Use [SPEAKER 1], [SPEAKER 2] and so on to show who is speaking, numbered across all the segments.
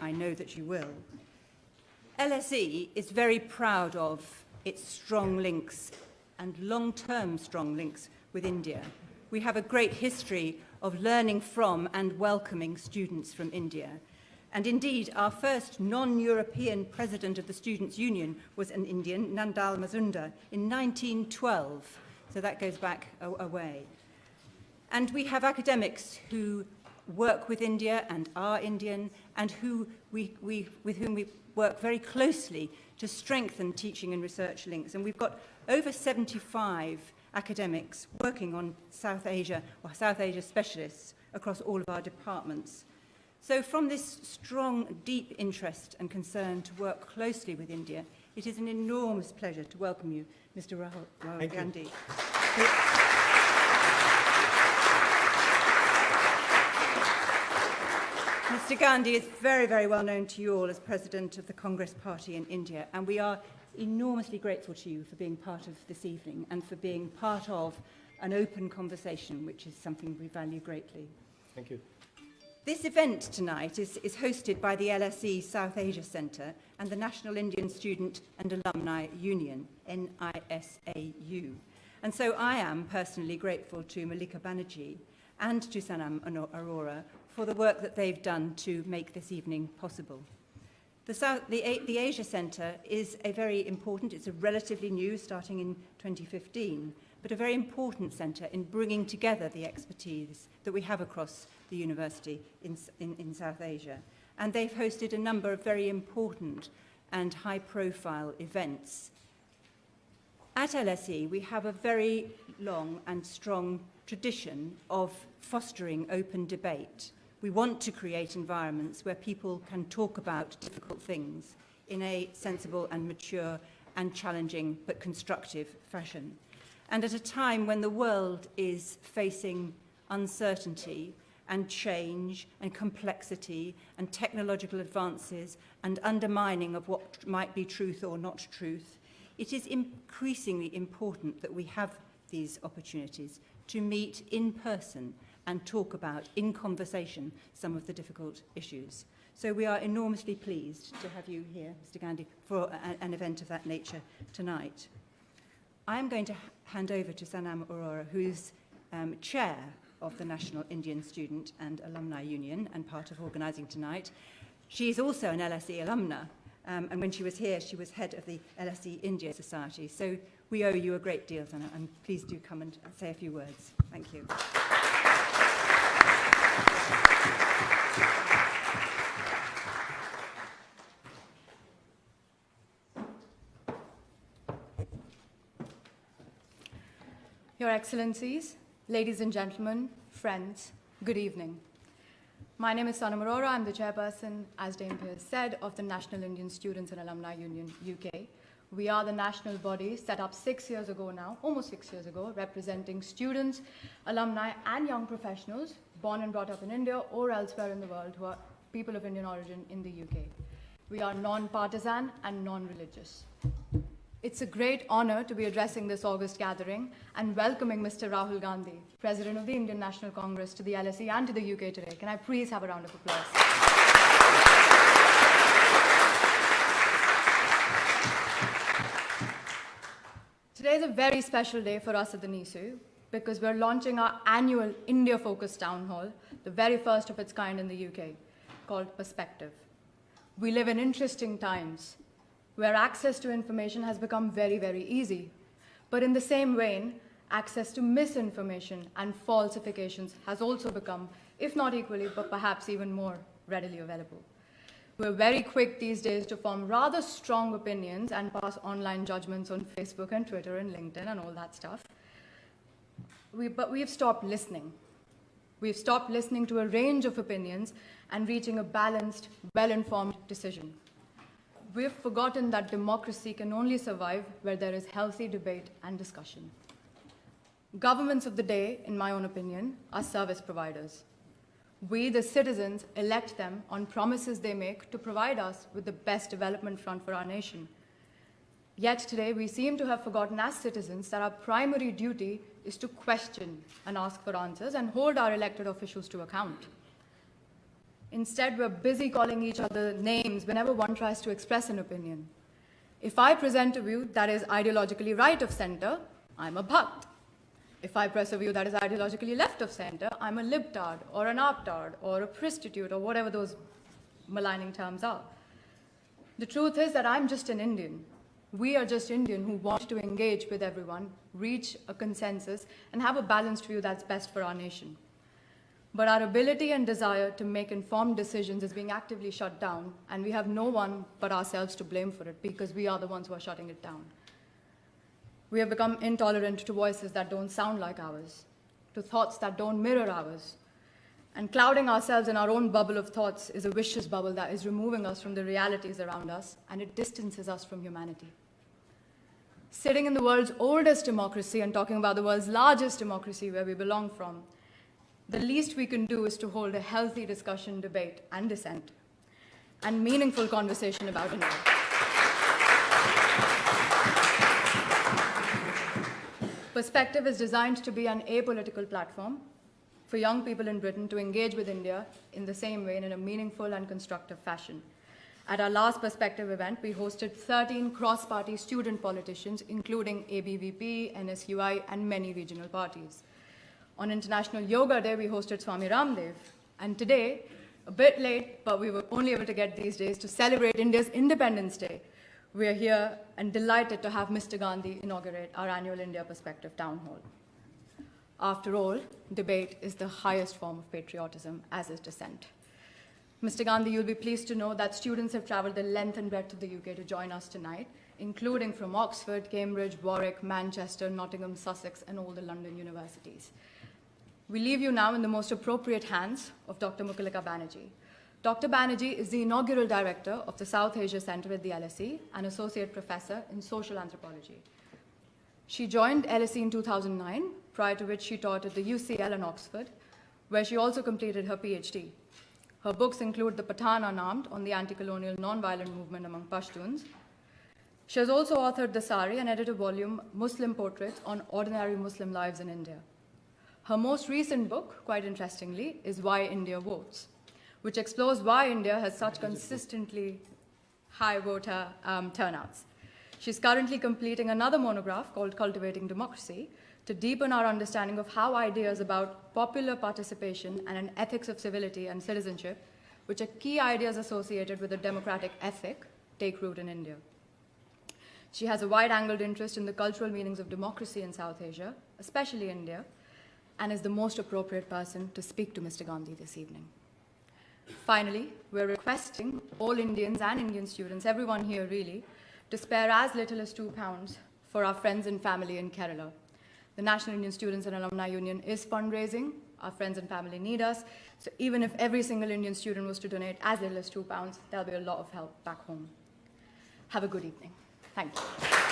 [SPEAKER 1] I know that you will. LSE is very proud of its strong links and long-term strong links with India. We have a great history of learning from and welcoming students from India. And indeed, our first non-European president of the Students' Union was an Indian, Nandal Mazumdar, in 1912. So that goes back a, a way. And we have academics who work with India and are Indian and who we, we, with whom we work very closely to strengthen teaching and research links. And we've got over 75 academics working on South Asia or South Asia specialists across all of our departments. So from this strong, deep interest and concern to work closely with India, it is an enormous pleasure to welcome you, Mr. Rahul, Rahul Gandhi. You. Mr Gandhi is very, very well known to you all as President of the Congress Party in India, and we are enormously grateful to you for being part of this evening and for being part of an open conversation, which is something we value greatly.
[SPEAKER 2] Thank you.
[SPEAKER 1] This event tonight is, is hosted by the LSE South Asia Centre and the National Indian Student and Alumni Union, NISAU. And so I am personally grateful to Mukulika Banerjee and to Sanam Arora for the work that they've done to make this evening possible. The, South, the, the Asia Centre is a very important, it's a relatively new, starting in 2015, but a very important centre in bringing together the expertise that we have across the university in, in, in South Asia. And they've hosted a number of very important and high-profile events. At LSE, we have a very long and strong tradition of fostering open debate We want to create environments where people can talk about difficult things in a sensible and mature and challenging but constructive fashion. And at a time when the world is facing uncertainty and change and complexity and technological advances and undermining of what might be truth or not truth, it is increasingly important that we have these opportunities to meet in person and talk about, in conversation, some of the difficult issues. So we are enormously pleased to have you here, Mr Gandhi, for a, an event of that nature tonight. I am going to hand over to Sanam Arora, who's um, chair of the National Indian Student and Alumni Union and part of organising tonight. She is also an LSE alumna, um, and when she was here, she was head of the LSE India Society. So we owe you a great deal, Sanam, and please do come and say a few words. Thank you.
[SPEAKER 3] Your Excellencies, ladies and gentlemen, friends, good evening. My name is Sanam Arora. I'm the chairperson, as Dame Pierce said, of the National Indian Students and Alumni Union UK. We are the national body set up six years ago now, almost six years ago, representing students, alumni, and young professionals born and brought up in India or elsewhere in the world who are people of Indian origin in the UK. We are non-partisan and non-religious. It's a great honor to be addressing this August gathering and welcoming Mr. Rahul Gandhi, President of the Indian National Congress, to the LSE and to the UK today. Can I please have a round of applause? Today is a very special day for us at the NISAU because we're launching our annual India-focused town hall, the very first of its kind in the UK, called Perspective. We live in interesting times where access to information has become very, very easy. But in the same vein, access to misinformation and falsifications has also become, if not equally, but perhaps even more readily available. We're very quick these days to form rather strong opinions and pass online judgments on Facebook and Twitter and LinkedIn and all that stuff. We, but we've stopped listening. We've stopped listening to a range of opinions and reaching a balanced, well-informed decision we've forgotten that democracy can only survive where there is healthy debate and discussion. Governments of the day, in my own opinion, are service providers. We, the citizens, elect them on promises they make to provide us with the best development front for our nation. Yet today, we seem to have forgotten as citizens that our primary duty is to question and ask for answers and hold our elected officials to account. Instead, we're busy calling each other names whenever one tries to express an opinion. If I present a view that is ideologically right of center, I'm a Bhakt. If I press a view that is ideologically left of center, I'm a libtard or an aptard or a prostitute or whatever those maligning terms are. The truth is that I'm just an Indian. We are just Indian who want to engage with everyone, reach a consensus, and have a balanced view that's best for our nation. But our ability and desire to make informed decisions is being actively shut down, and we have no one but ourselves to blame for it because we are the ones who are shutting it down. We have become intolerant to voices that don't sound like ours, to thoughts that don't mirror ours. And clouding ourselves in our own bubble of thoughts is a vicious bubble that is removing us from the realities around us, and it distances us from humanity. Sitting in the world's oldest democracy and talking about the world's largest democracy where we belong from, the least we can do is to hold a healthy discussion, debate, and dissent, and meaningful conversation about India. Perspective is designed to be an apolitical platform for young people in Britain to engage with India in the same way and in a meaningful and constructive fashion. At our last Perspective event, we hosted 13 cross party student politicians, including ABVP, NSUI, and many regional parties. On International Yoga Day, we hosted Swami Ramdev. And today, a bit late, but we were only able to get these days to celebrate India's Independence Day. We are here and delighted to have Mr. Gandhi inaugurate our annual India Perspective Town Hall. After all, debate is the highest form of patriotism, as is dissent. Mr. Gandhi, you'll be pleased to know that students have traveled the length and breadth of the UK to join us tonight, including from Oxford, Cambridge, Warwick, Manchester, Nottingham, Sussex, and all the London universities. We leave you now in the most appropriate hands of Dr. Mukulika Banerjee. Dr. Banerjee is the inaugural director of the South Asia Center at the LSE and associate professor in social anthropology. She joined LSE in 2009, prior to which she taught at the UCL in Oxford, where she also completed her PhD. Her books include The Pathan Unarmed on the anti-colonial non-violent movement among Pashtuns. She has also authored The Sari and edited volume, Muslim Portraits on Ordinary Muslim Lives in India. Her most recent book, quite interestingly, is Why India Votes, which explores why India has such consistently high voter um, turnouts. She's currently completing another monograph called Cultivating Democracy to deepen our understanding of how ideas about popular participation and an ethics of civility and citizenship, which are key ideas associated with a democratic ethic, take root in India. She has a wide angled interest in the cultural meanings of democracy in South Asia, especially India, and is the most appropriate person to speak to Mr. Gandhi this evening. Finally, we're requesting all Indians and Indian students, everyone here really, to spare as little as two pounds for our friends and family in Kerala. The National Indian Students and Alumni Union is fundraising. Our friends and family need us. So even if every single Indian student was to donate as little as two pounds, there'll be a lot of help back home. Have a good evening. Thank you.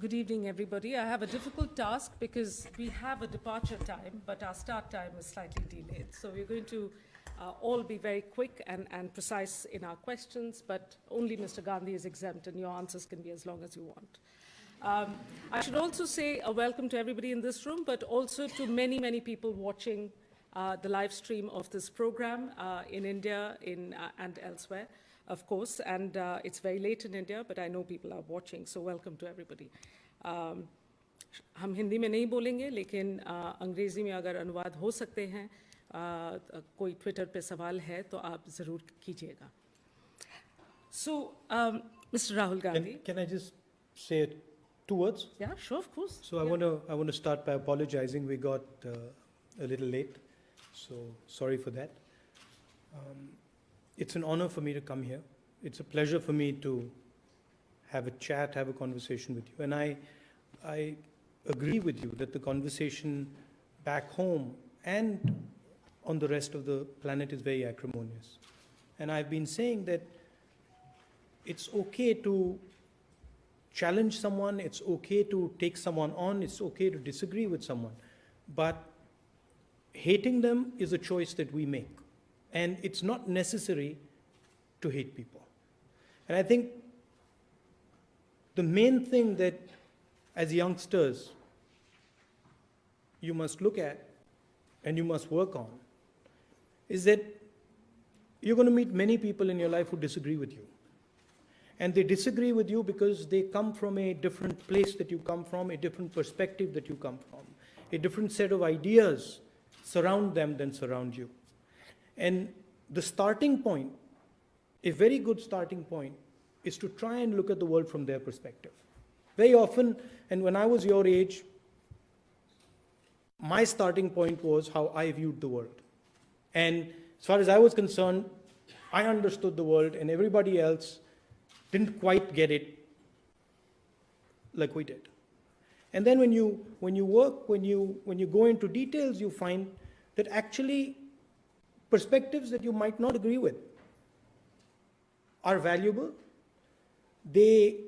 [SPEAKER 2] Good evening, everybody. I have a difficult task because we have a departure time, but our start time is slightly delayed. So we're going to uh, all be very quick and, and precise in our questions, but only Mr. Gandhi is exempt, and your answers can be as long as you want. Um, I should also say a welcome to everybody in this room, but also to many, many people watching uh, the live stream of this program uh, in India in, uh, and elsewhere, of course. And uh, it's very late in India, but I know people are watching, so welcome to everybody. Um, हम हिंदी में नहीं बोलेंगे लेकिन अ, अंग्रेज़ी में अगर अनुवाद हो सकते हैं अ, कोई ट्विटर पे सवाल है तो आप ज़रूर कीजिएगा सो mister Rahul
[SPEAKER 4] Can,
[SPEAKER 2] Gandhi
[SPEAKER 4] can I just say two words?
[SPEAKER 2] Yeah, sure, of course.
[SPEAKER 4] So I
[SPEAKER 2] Yeah.
[SPEAKER 4] want to I want to start by apologizing. We got uh, a little late, so sorry for that. Um, it's an honor for me to come here. It's a pleasure for me to have a chat, have a conversation with you, and I I agree with you that the conversation back home and on the rest of the planet is very acrimonious. And I've been saying that it's okay to challenge someone, it's okay to take someone on, it's okay to disagree with someone. But hating them is a choice that we make. And it's not necessary to hate people. And I think the main thing that as youngsters, you must look at and you must work on is that you're going to meet many people in your life who disagree with you. And they disagree with you because they come from a different place that you come from, a different perspective that you come from, a different set of ideas surround them than surround you. And the starting point, a very good starting point, is to try and look at the world from their perspective. Very often, and when I was your age, my starting point was how I viewed the world. And as far as I was concerned, I understood the world, and everybody else didn't quite get it like we did. And then when you, when you work, when you, when you go into details, you find that actually perspectives that you might not agree with are valuable. They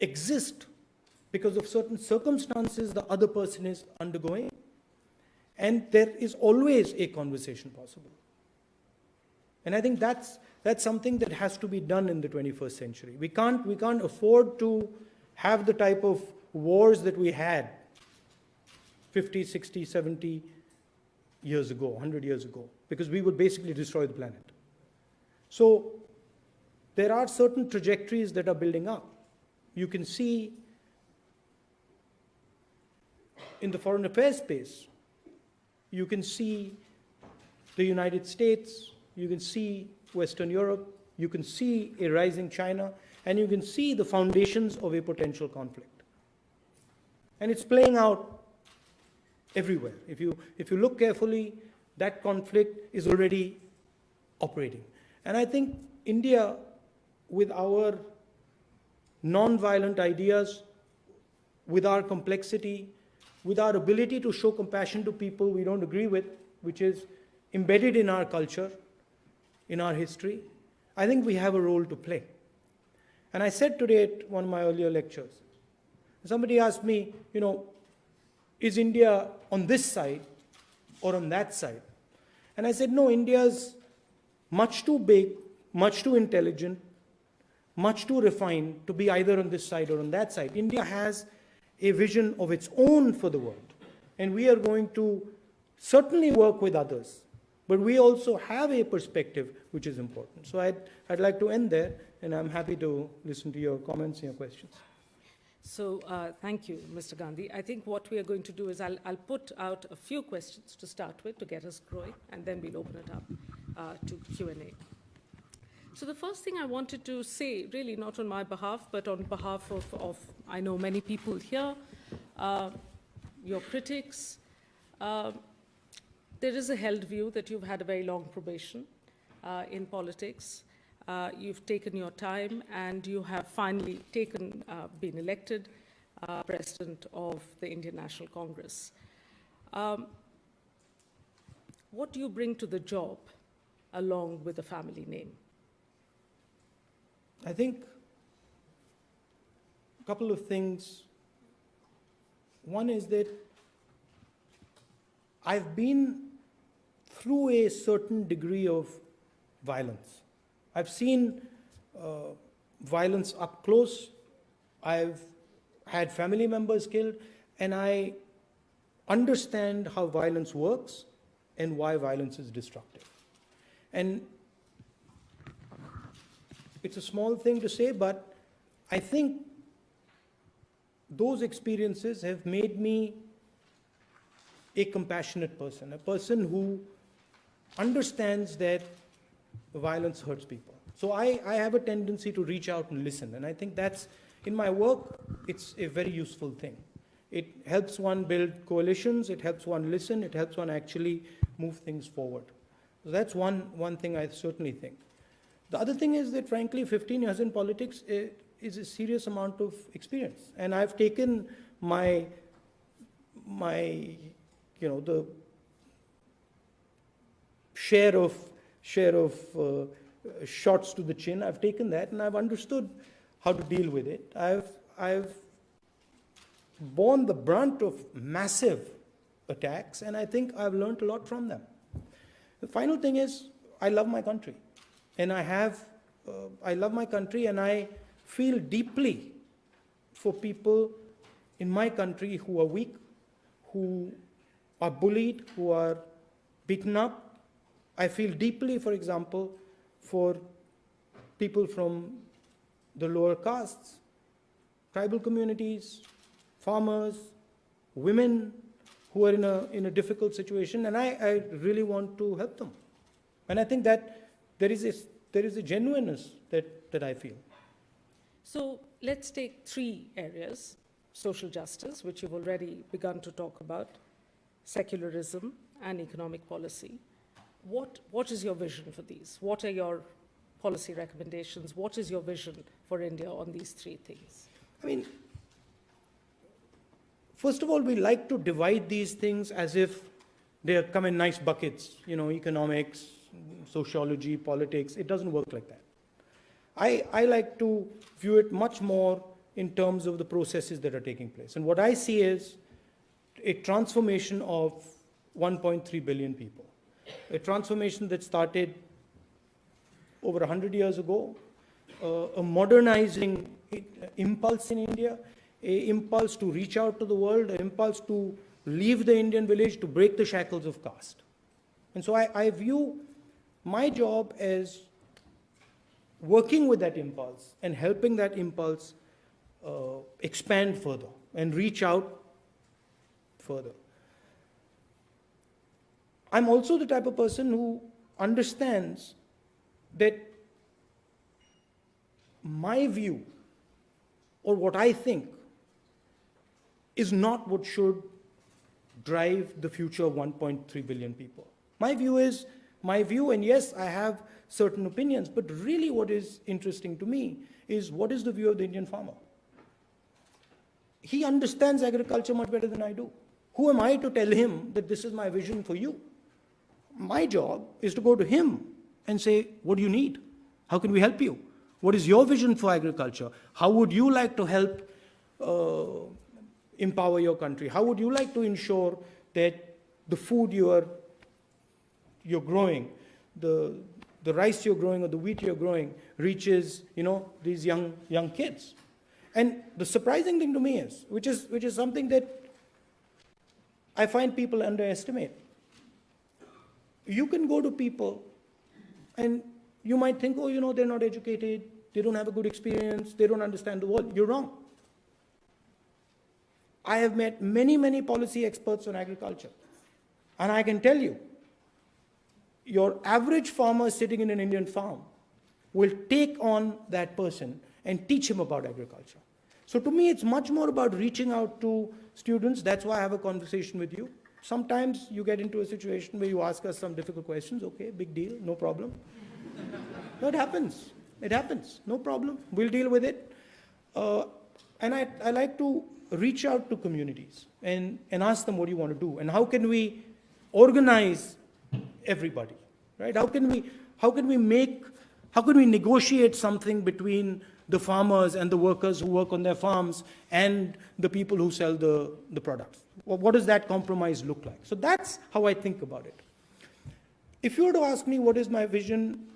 [SPEAKER 4] exist because of certain circumstances the other person is undergoing. And there is always a conversation possible. And I think that's, that's something that has to be done in the 21st century. We can't, we can't afford to have the type of wars that we had 50, 60, 70 years ago, 100 years ago, because we would basically destroy the planet. So there are certain trajectories that are building up. You can see in the foreign affairs space, you can see the United States, you can see Western Europe, you can see a rising China, and you can see the foundations of a potential conflict. And it's playing out everywhere. If you, if you look carefully, that conflict is already operating. And I think India, with our non-violent ideas, with our complexity, with our ability to show compassion to people we don't agree with, which is embedded in our culture, in our history, I think we have a role to play. And I said today at one of my earlier lectures, somebody asked me, you know, is India on this side or on that side? And I said, no, India's much too big, much too intelligent, much too refined to be either on this side or on that side. India has a vision of its own for the world. And we are going to certainly work with others, but we also have a perspective which is important. So I'd, I'd like to end there, and I'm happy to listen to your comments and your questions.
[SPEAKER 2] So uh, thank you, Mr. Gandhi. I think what we are going to do is I'll, I'll put out a few questions to start with to get us growing, and then we'll open it up uh, to Q&A. So the first thing I wanted to say, really not on my behalf, but on behalf of, of I know many people here, uh, your critics, uh, there is a held view that you've had a very long probation uh, in politics. Uh, you've taken your time and you have finally taken, uh, been elected uh, president of the Indian National Congress. Um, what do you bring to the job along with the family name?
[SPEAKER 4] I think a couple of things. One is that I've been through a certain degree of violence. I've seen uh, violence up close. I've had family members killed, and I understand how violence works and why violence is destructive. And it's a small thing to say, but I think those experiences have made me a compassionate person, a person who understands that violence hurts people. So I, I have a tendency to reach out and listen, and I think that's, in my work, it's a very useful thing. It helps one build coalitions, it helps one listen, it helps one actually move things forward. So that's one, one thing I certainly think. The other thing is that, frankly, 15 years in politics eh, is a serious amount of experience. And I've taken my, my, you know, the share of, share of uh, shots to the chin. I've taken that and I've understood how to deal with it. I've, I've borne the brunt of massive attacks, and I think I've learned a lot from them. The final thing is, I love my country. And I have, uh, I love my country and I feel deeply for people in my country who are weak, who are bullied, who are beaten up. I feel deeply, for example, for people from the lower castes, tribal communities, farmers, women who are in a, in a difficult situation, and I, I really want to help them. And I think that there is a, there is a genuineness that, that I feel.
[SPEAKER 2] So let's take three areas social justice, which you've already begun to talk about, secularism, and economic policy. What, what is your vision for these? What are your policy recommendations? What is your vision for India on these three things?
[SPEAKER 4] I mean, first of all, we like to divide these things as if they come in nice buckets, you know, economics, sociology, politics. It doesn't work like that. I, I like to view it much more in terms of the processes that are taking place. And what I see is a transformation of 1.3 billion people, a transformation that started over 100 years ago, uh, a modernizing impulse in India, a impulse to reach out to the world, an impulse to leave the Indian village to break the shackles of caste. And so I, I view my job as working with that impulse and helping that impulse uh, expand further and reach out further. I'm also the type of person who understands that my view or what I think is not what should drive the future of 1.3 billion people. My view is my view, and yes, I have certain opinions, but really what is interesting to me is what is the view of the Indian farmer? He understands agriculture much better than I do. Who am I to tell him that this is my vision for you? My job is to go to him and say, what do you need? How can we help you? What is your vision for agriculture? How would you like to help uh, empower your country? How would you like to ensure that the food you are you're growing, the, the rice you're growing or the wheat you're growing reaches, you know, these young, young kids. And the surprising thing to me is, which is, which is something that I find people underestimate. You can go to people and you might think, oh, you know, they're not educated, they don't have a good experience, they don't understand the world. You're wrong. I have met many, many policy experts on agriculture. And I can tell you, your average farmer sitting in an Indian farm will take on that person and teach him about agriculture. So to me, it's much more about reaching out to students. That's why I have a conversation with you. Sometimes you get into a situation where you ask us some difficult questions. Okay, big deal, no problem. it happens. It happens. No problem. We'll deal with it. Uh, and I, I like to reach out to communities and, and ask them what do you want to do and how can we organize everybody, right? How can we, how can we make, how can we negotiate something between the farmers and the workers who work on their farms and the people who sell the, the products? What does that compromise look like? So that's how I think about it. If you were to ask me what is my vision,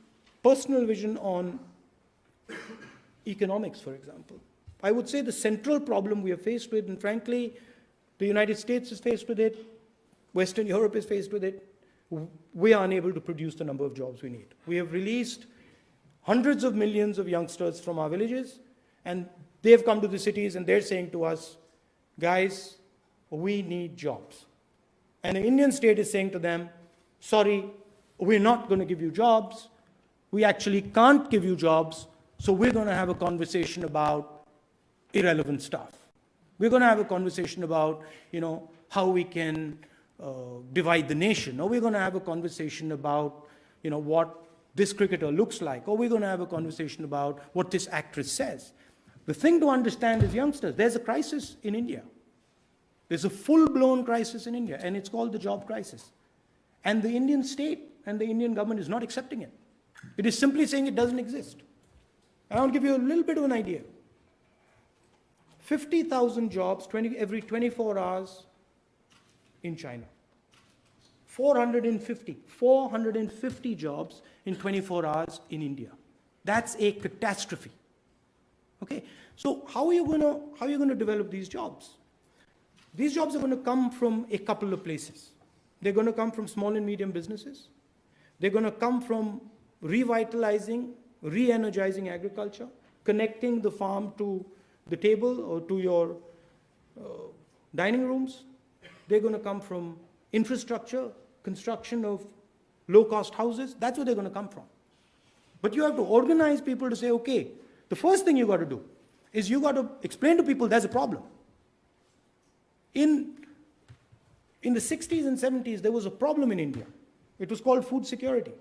[SPEAKER 4] personal vision on economics, for example, I would say the central problem we are faced with, and frankly, the United States is faced with it, Western Europe is faced with it, we are unable to produce the number of jobs we need. We have released hundreds of millions of youngsters from our villages, and they've come to the cities and they're saying to us, guys, we need jobs. And the Indian state is saying to them, sorry, we're not going to give you jobs. We actually can't give you jobs, so we're going to have a conversation about irrelevant stuff. We're going to have a conversation about, you know, how we can uh, divide the nation, or we're going to have a conversation about, you know, what this cricketer looks like, or we're going to have a conversation about what this actress says. The thing to understand is youngsters, there's a crisis in India. There's a full-blown crisis in India, and it's called the job crisis. And the Indian state and the Indian government is not accepting it. It is simply saying it doesn't exist. And I'll give you a little bit of an idea. 50,000 jobs 20, every 24 hours in China. 450, 450 jobs in 24 hours in India. That's a catastrophe. Okay, so how are you going to how are you going to develop these jobs? These jobs are going to come from a couple of places. They're going to come from small and medium businesses. They're going to come from revitalizing, re-energizing agriculture, connecting the farm to the table or to your uh, dining rooms. They're going to come from infrastructure, construction of low-cost houses. That's where they're going to come from. But you have to organize people to say, okay, the first thing you got to do is you got to explain to people there's a problem. In, in the 60s and 70s, there was a problem in India. It was called food security.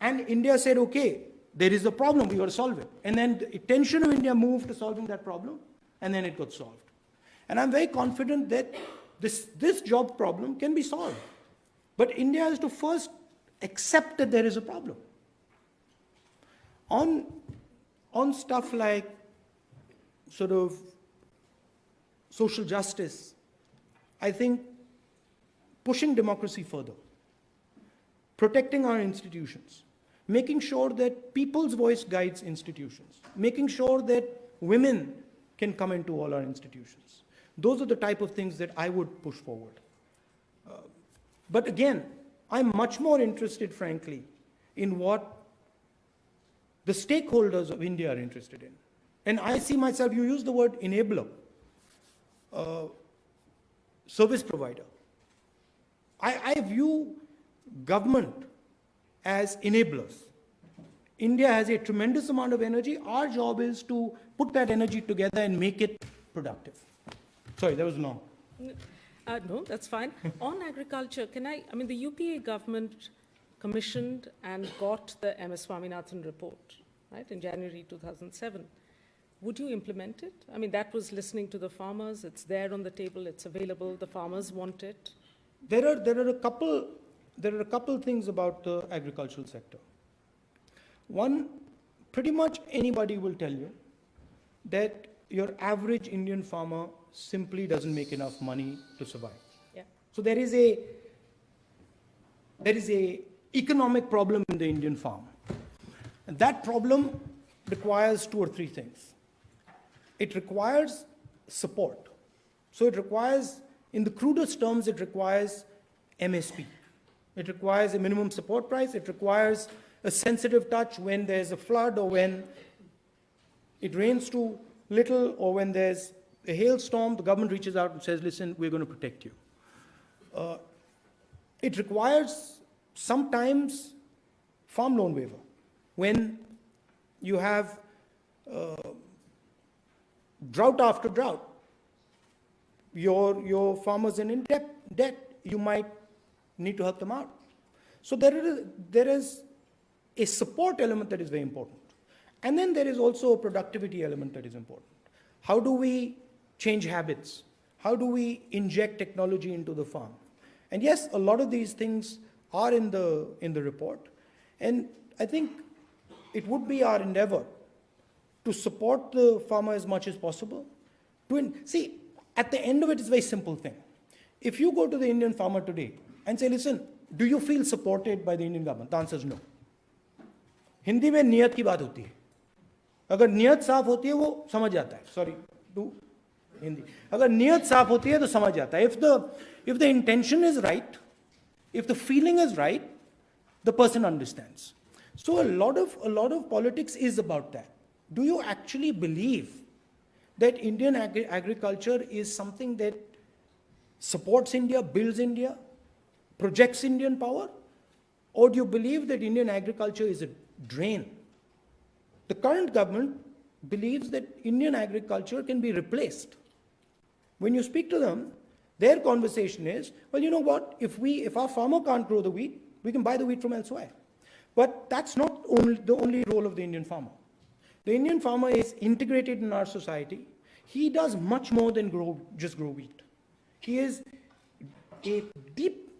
[SPEAKER 4] And India said, okay, there is a problem, we got to solve it. And then the attention of India moved to solving that problem, and then it got solved. And I'm very confident that this, this job problem can be solved. But India has to first accept that there is a problem. On, on stuff like sort of social justice, I think pushing democracy further, protecting our institutions, making sure that people's voice guides institutions, making sure that women can come into all our institutions. Those are the type of things that I would push forward. Uh, but again, I'm much more interested, frankly, in what the stakeholders of India are interested in. And I see myself, you use the word enabler, uh, service provider. I, I view government as enablers. India has a tremendous amount of energy. Our job is to put that energy together and make it productive. Sorry, that was long.
[SPEAKER 2] Uh, no, that's fine. On agriculture, can I, I mean, the UPA government commissioned and got the MS Swaminathan report, right, in January 2007. Would you implement it? I mean, that was listening to the farmers. It's there on the table. It's available. The farmers want it.
[SPEAKER 4] There are, there are a couple, there are a couple things about the agricultural sector. One, pretty much anybody will tell you that your average Indian farmer simply doesn't make enough money to survive.
[SPEAKER 2] Yeah.
[SPEAKER 4] So there is a, there is a economic problem in the Indian farm. And that problem requires two or three things. It requires support. So it requires, in the crudest terms, it requires MSP. It requires a minimum support price. It requires a sensitive touch when there's a flood or when it rains too little or when there's a hailstorm, the government reaches out and says, listen, we're going to protect you. Uh, it requires sometimes farm loan waiver. When you have uh, drought after drought, your, your farmers are in debt, debt, you might need to help them out. So there is, there is a support element that is very important. And then there is also a productivity element that is important. How do we change habits? How do we inject technology into the farm? And yes, a lot of these things are in the, in the report. And I think it would be our endeavor to support the farmer as much as possible. To in, see, at the end of it, it's a very simple thing. If you go to the Indian farmer today and say, listen, do you feel supported by the Indian government? The answer is no. Hindi में नियत की बात होती है अगर नियत साफ होती है वो समझ जाता है सॉरी टू हिंदी अगर नियत साफ होती है तो समझ जाता है if the if the intention is right if the feeling is right the person understands so a lot of a lot of politics is about that do you actually believe that Indian agri agriculture is something that supports India, builds India, projects Indian power? Or do you believe that Indian agriculture is a drain? The current government believes that Indian agriculture can be replaced. when you speak to them, their conversation is, well, you know what, if, we, if our farmer can't grow the wheat, we can buy the wheat from elsewhere. But that's not only, the only role of the Indian farmer. The Indian farmer is integrated in our society. He does much more than grow, just grow wheat. He is a deep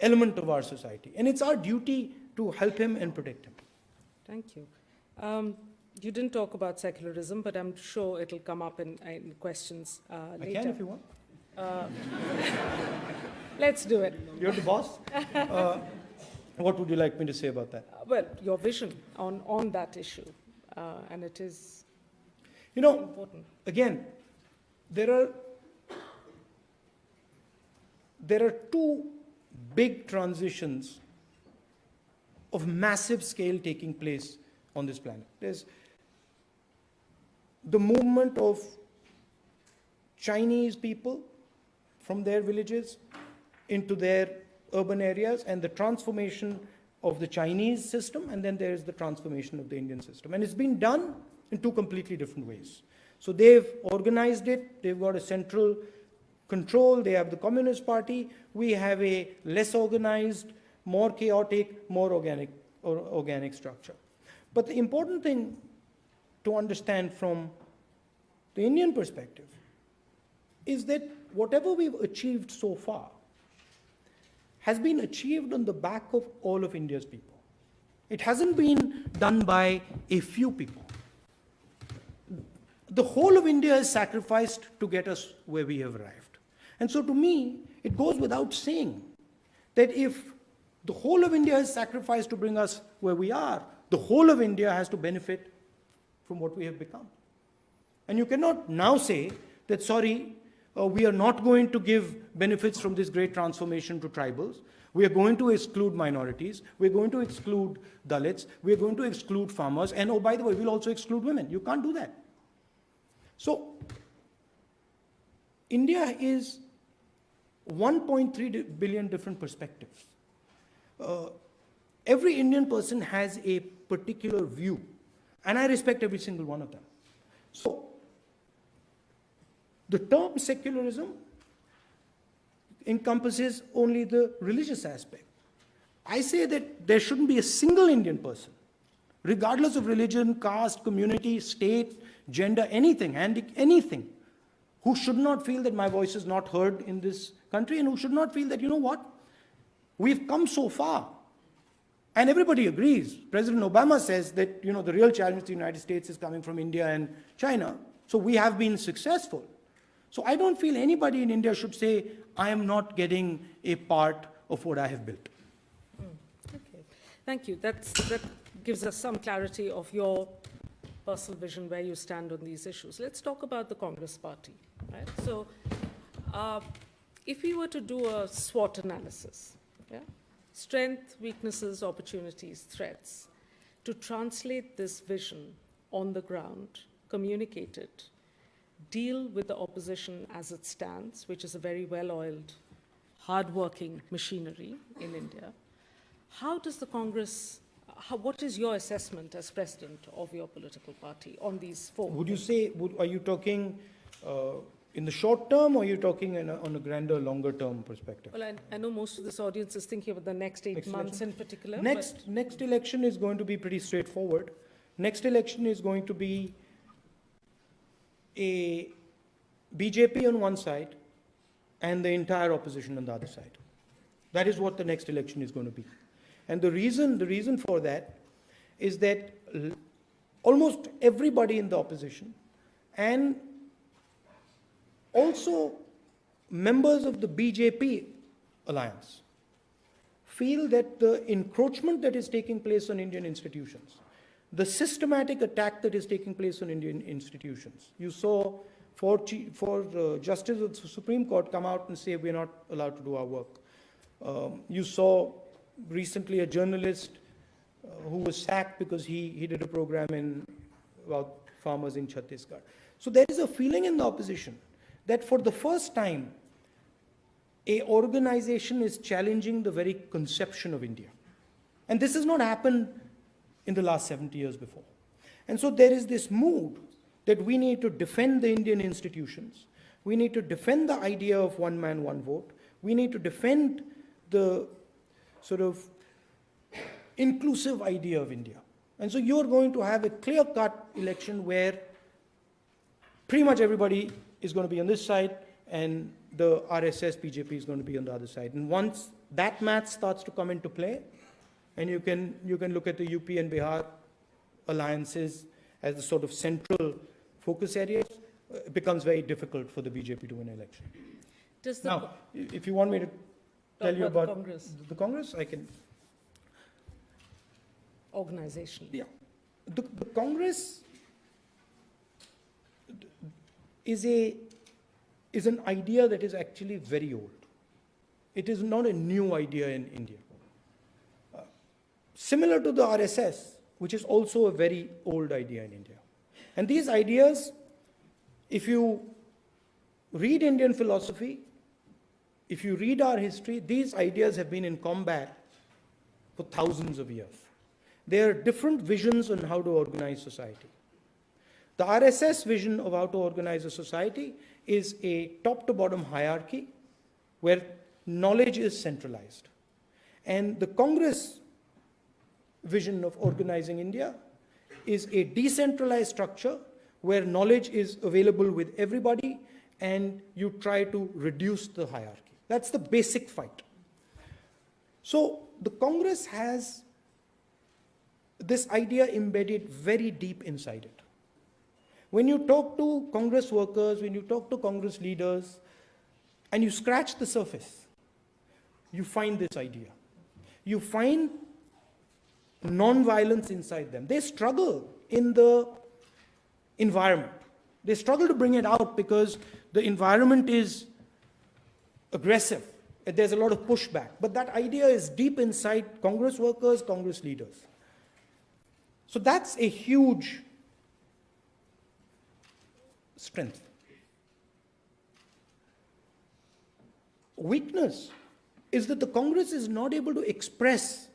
[SPEAKER 4] element of our society. And it's our duty to help him and protect him.
[SPEAKER 2] Thank you. Um, you didn't talk about secularism, but I'm sure it'll come up in, in questions uh,
[SPEAKER 4] I
[SPEAKER 2] later.
[SPEAKER 4] can if you want.
[SPEAKER 2] Uh, let's do it.
[SPEAKER 4] You're the boss. Uh, what would you like me to say about that?
[SPEAKER 2] Uh, well, your vision on, on that issue. Uh, and it is
[SPEAKER 4] You know,
[SPEAKER 2] important.
[SPEAKER 4] again, there are there are two big transitions of massive scale taking place on this planet. There's the movement of Chinese people from their villages into their urban areas and the transformation of the Chinese system, and then there's the transformation of the Indian system. And it's been done in two completely different ways. So they've organized it, they've got a central control, they have the Communist Party, we have a less organized, more chaotic, more organic, or organic structure. But the important thing to understand from the Indian perspective is that whatever we've achieved so far has been achieved on the back of all of India's people. It hasn't been done by a few people. The whole of India is sacrificed to get us where we have arrived. And so to me, it goes without saying that if the whole of India is sacrificed to bring us where we are, the whole of India has to benefit from what we have become. And you cannot now say that, sorry, uh, we are not going to give benefits from this great transformation to tribals. We are going to exclude minorities. We're going to exclude Dalits. We're going to exclude farmers. And oh, by the way, we'll also exclude women. You can't do that. So, India is 1.3 billion different perspectives. Uh, every Indian person has a particular view, and I respect every single one of them. So, the term secularism encompasses only the religious aspect. I say that there shouldn't be a single Indian person, regardless of religion, caste, community, state, gender, anything, anything, who should not feel that my voice is not heard in this country and who should not feel that, you know what, we've come so far. And everybody agrees. President Obama says that, you know, the real challenge to the United States is coming from India and China. So we have been successful. So I don't feel anybody in India should say, I am not getting a part of what I have built.
[SPEAKER 2] Okay, thank you. That's, that gives us some clarity of your personal vision, where you stand on these issues. Let's talk about the Congress Party, right? So, uh, if we were to do a SWOT analysis, yeah? Strength, weaknesses, opportunities, threats, to translate this vision on the ground, communicate it, deal with the opposition as it stands, which is a very well-oiled, hard-working machinery in India, how does the Congress, how, what is your assessment as president of your political party on these four?
[SPEAKER 4] Would you say, would, are you talking uh, in the short term or are you talking in a, on a grander, longer term perspective?
[SPEAKER 2] Well, I, I know most of this audience is thinking about the next eight
[SPEAKER 4] Next
[SPEAKER 2] months in particular.
[SPEAKER 4] Next, next election is going to be pretty straightforward. Next election is going to be a BJP on one side and the entire opposition on the other side. That is what the next election is going to be. And the reason, the reason for that is that almost everybody in the opposition and also members of the BJP alliance feel that the encroachment that is taking place on Indian institutions, the systematic attack that is taking place on Indian institutions, you saw four, four uh, justices of the Supreme Court come out and say we're not allowed to do our work. Um, you saw recently a journalist uh, who was sacked because he, he did a program in about farmers in Chhattisgarh. So there is a feeling in the opposition that for the first time, a organization is challenging the very conception of India. And this has not happened in the last 70 years before. And so there is this mood that we need to defend the Indian institutions. We need to defend the idea of one man, one vote. We need to defend the sort of inclusive idea of India. And so you're going to have a clear cut election where pretty much everybody is going to be on this side and the RSS BJP is going to be on the other side. And once that math starts to come into play, and you can, you can look at the UP and Bihar alliances as the sort of central focus areas, it becomes very difficult for the BJP to win an election.
[SPEAKER 2] Does the,
[SPEAKER 4] Now, if you want me to tell you
[SPEAKER 2] about the Congress
[SPEAKER 4] the Congress, I can.
[SPEAKER 2] organization?
[SPEAKER 4] Yeah. The, the Congress is, a, is an idea that is actually very old. It is not a new idea in India. Uh, similar to the RSS, which is also a very old idea in India. And these ideas, if you read Indian philosophy, if you read our history, these ideas have been in combat for thousands of years. There are different visions on how to organize society. The RSS vision of how to organize a society is a top to bottom hierarchy where knowledge is centralized. And the Congress vision of organizing India is a decentralized structure where knowledge is available with everybody and you try to reduce the hierarchy. That's the basic fight. So the Congress has this idea embedded very deep inside it. When you talk to Congress workers, when you talk to Congress leaders, and you scratch the surface, you find this idea. You find non-violence inside them. They struggle in the environment. They struggle to bring it out because the environment is aggressive. There's a lot of pushback. But that idea is deep inside Congress workers, Congress leaders. So that's a huge strength. Weakness is that the Congress is not able to express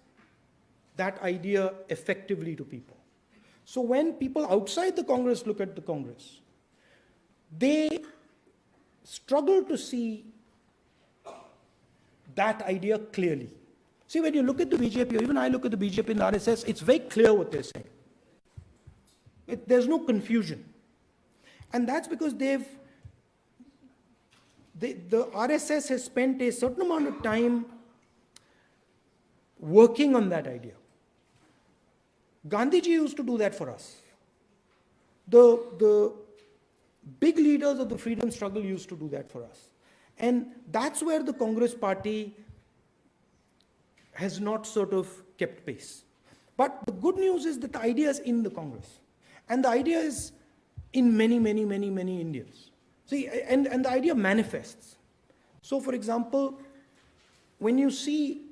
[SPEAKER 4] that idea effectively to people. So when people outside the Congress look at the Congress, they struggle to see that idea clearly. See, when you look at the BJP, or even I look at the BJP and the RSS, it's very clear what they're saying. It, there's no confusion. And that's because they've, they, the RSS has spent a certain amount of time working on that idea. Gandhiji used to do that for us. The, the big leaders of the freedom struggle used to do that for us. And that's where the Congress party has not sort of kept pace. But the good news is that the idea is in the Congress. And the idea is in many, many, many, many Indians. See, and, and the idea manifests. So, for example, when you see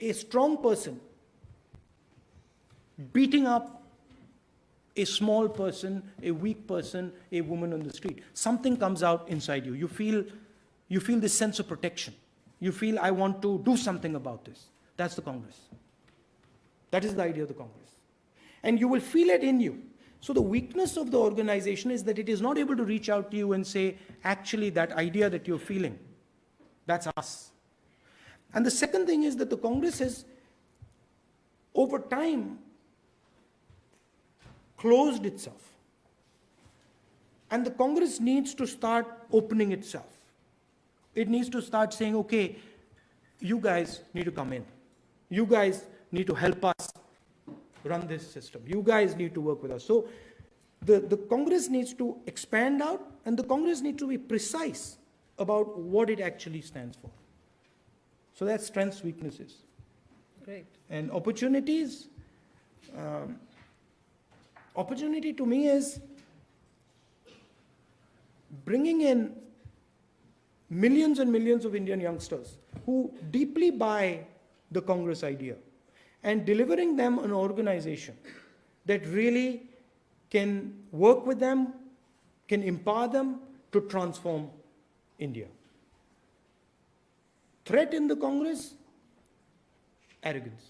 [SPEAKER 4] a strong person beating up a small person, a weak person, a woman on the street. Something comes out inside you. You feel, you feel this sense of protection. You feel, I want to do something about this. That's the Congress. That is the idea of the Congress. And you will feel it in you. So the weakness of the organization is that it is not able to reach out to you and say, actually, that idea that you're feeling, that's us. And the second thing is that the Congress has, over time, closed itself. And the Congress needs to start opening itself. It needs to start saying, okay, you guys need to come in. You guys need to help us run this system. You guys need to work with us. So the, the Congress needs to expand out and the Congress needs to be precise about what it actually stands for. So that's strengths, weaknesses.
[SPEAKER 2] Great.
[SPEAKER 4] And opportunities, um, opportunity to me is bringing in millions and millions of Indian youngsters who deeply buy the Congress idea and delivering them an organization that really can work with them, can empower them to transform India. Threat in the Congress? Arrogance.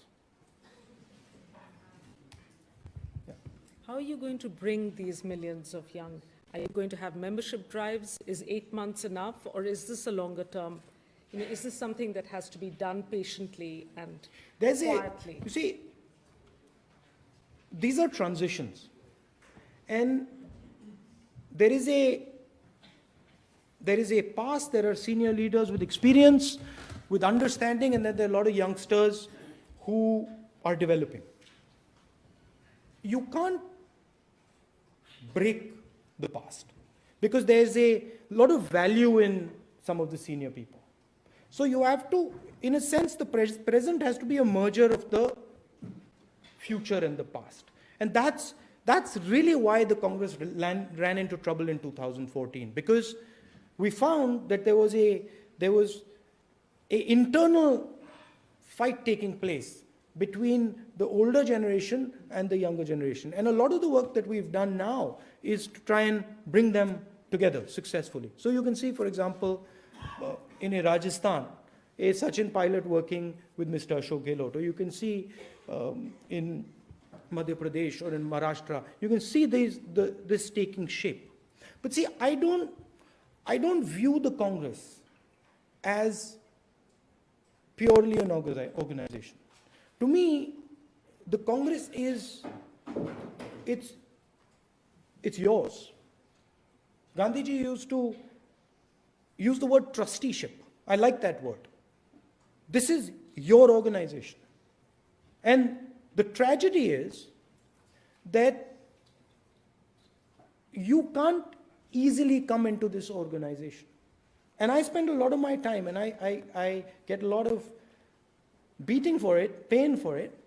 [SPEAKER 2] How are you going to bring these millions of young? Are you going to have membership drives? Is eight months enough, or is this a longer term? You know, is this something that has to be done patiently and
[SPEAKER 4] There's
[SPEAKER 2] quietly?
[SPEAKER 4] A, you see, these are transitions, and there is a there is a past. There are senior leaders with experience, with understanding, and then there are a lot of youngsters who are developing. You can't break the past because there's a lot of value in some of the senior people. So you have to, in a sense, the pres present has to be a merger of the future and the past. And that's, That's really why the Congress ran, ran into trouble in 2014 because we found that there was a there was a internal fight taking place between the older generation and the younger generation. And a lot of the work that we've done now is to try and bring them together successfully. So you can see, for example, in a Rajasthan, a Sachin Pilot working with Mr. Ashok Gehlot, or you can see um, in Madhya Pradesh or in Maharashtra, you can see these, the, this taking shape. But see, I don't, I don't view the Congress as purely an organization. To me, the Congress is, it's, it's yours. Gandhiji used to use the word trusteeship. I like that word. This is your organization. And the tragedy is that you can't easily come into this organization. And I spend a lot of my time and I, I, I get a lot of beating for it, pain for it,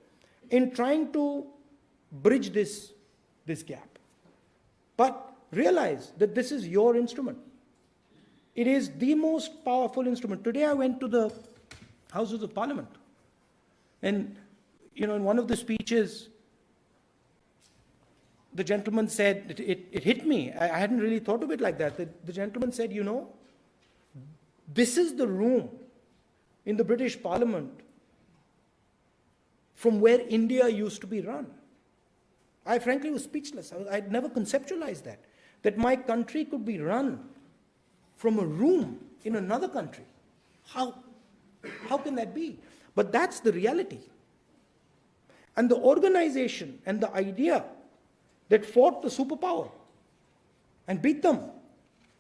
[SPEAKER 4] in trying to bridge this, this gap. But realize that this is your instrument. It is the most powerful instrument. Today I went to the Houses of Parliament. And, you know, in one of the speeches, the gentleman said, it, it, it hit me. I, I hadn't really thought of it like that. The, the gentleman said, you know, this is the room in the British Parliament from where India used to be run. I frankly was speechless. I I'd never conceptualized that, that my country could be run from a room in another country. How, how can that be? But that's the reality. And the organization and the idea that fought the superpower and beat them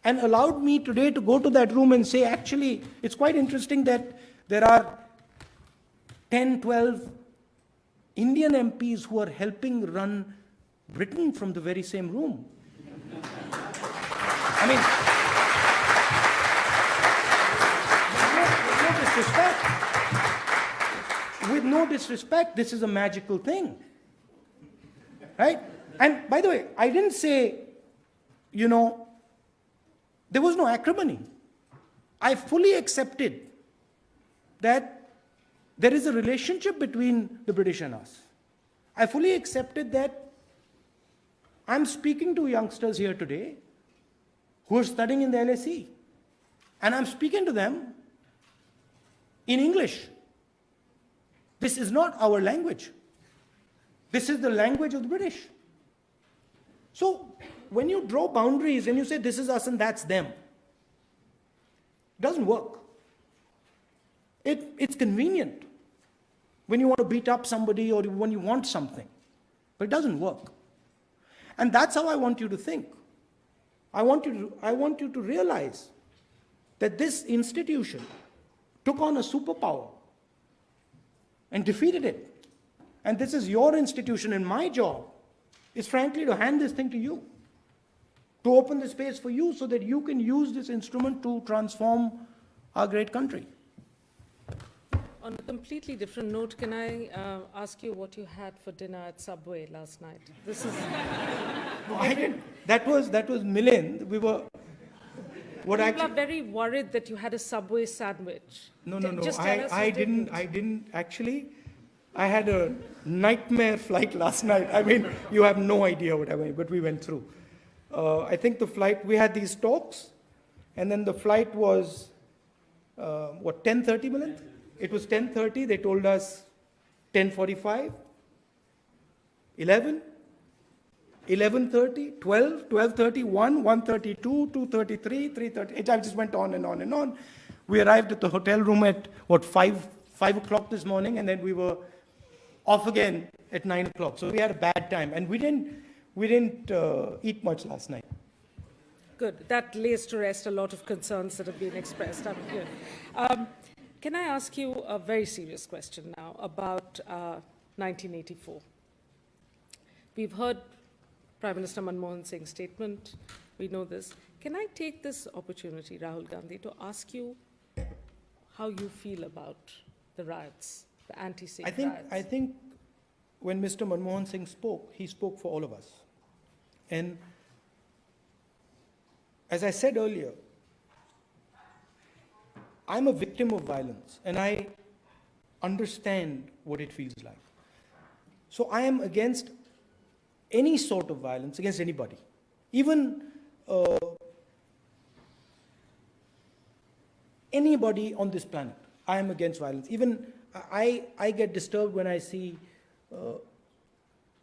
[SPEAKER 4] and allowed me today to go to that room and say, actually, it's quite interesting that there are 10, 12 Indian MPs who are helping run Britain from the very same room. I mean, disrespect, with no disrespect, this is a magical thing. Right? And by the way, I didn't say, you know, there was no acrimony. I fully accepted that there is a relationship between the British and us. I fully accepted that I'm speaking to youngsters here today who are studying in the LSE, and I'm speaking to them in English. This is not our language. This is the language of the British. So when you draw boundaries and you say this is us and that's them, it doesn't work. It, it's convenient when you want to beat up somebody or when you want something, but it doesn't work. And that's how I want you to think. I want you to, I want you to realize that this institution took on a superpower and defeated it. And this is your institution, and my job is frankly to hand this thing to you, to open the space for you so that you can use this instrument to transform our great country.
[SPEAKER 2] On a completely different note, can I uh, ask you what you had for dinner at Subway last night? This is
[SPEAKER 4] No, I didn't. That was, that was Milind. We were, what
[SPEAKER 2] people
[SPEAKER 4] actually,
[SPEAKER 2] are very worried that you had a Subway sandwich.
[SPEAKER 4] no, no, no, I, I
[SPEAKER 2] you
[SPEAKER 4] didn't, I didn't, actually, I had a nightmare flight last night. I mean, you have no idea what I mean, but we went through. Uh, I think the flight, we had these talks, and then the flight was, uh, what, 10.30 Milind? It was 10.30, they told us 10.45, 11, 11.30, 12, 12.30, 1, 1.32, 2.33, 3.30. It just went on and on and on. We arrived at the hotel room at, what, 5, 5 o'clock this morning, and then we were off again at 9 o'clock. So we had a bad time. And we didn't, we didn't uh, eat much last night.
[SPEAKER 2] Good. That lays to rest a lot of concerns that have been expressed. I'm here. Um, can I ask you a very serious question now about uh, 1984? We've heard Prime Minister Manmohan Singh's statement. We know this. Can I take this opportunity, Rahul Gandhi, to ask you how you feel about the riots, the anti-Sikh
[SPEAKER 4] I think,
[SPEAKER 2] riots?
[SPEAKER 4] I think when Mr. Manmohan Singh spoke, he spoke for all of us. And as I said earlier, I'm a victim of violence and I understand what it feels like. So I am against any sort of violence against anybody, even uh, anybody on this planet. I am against violence. Even I, I get disturbed when I see uh,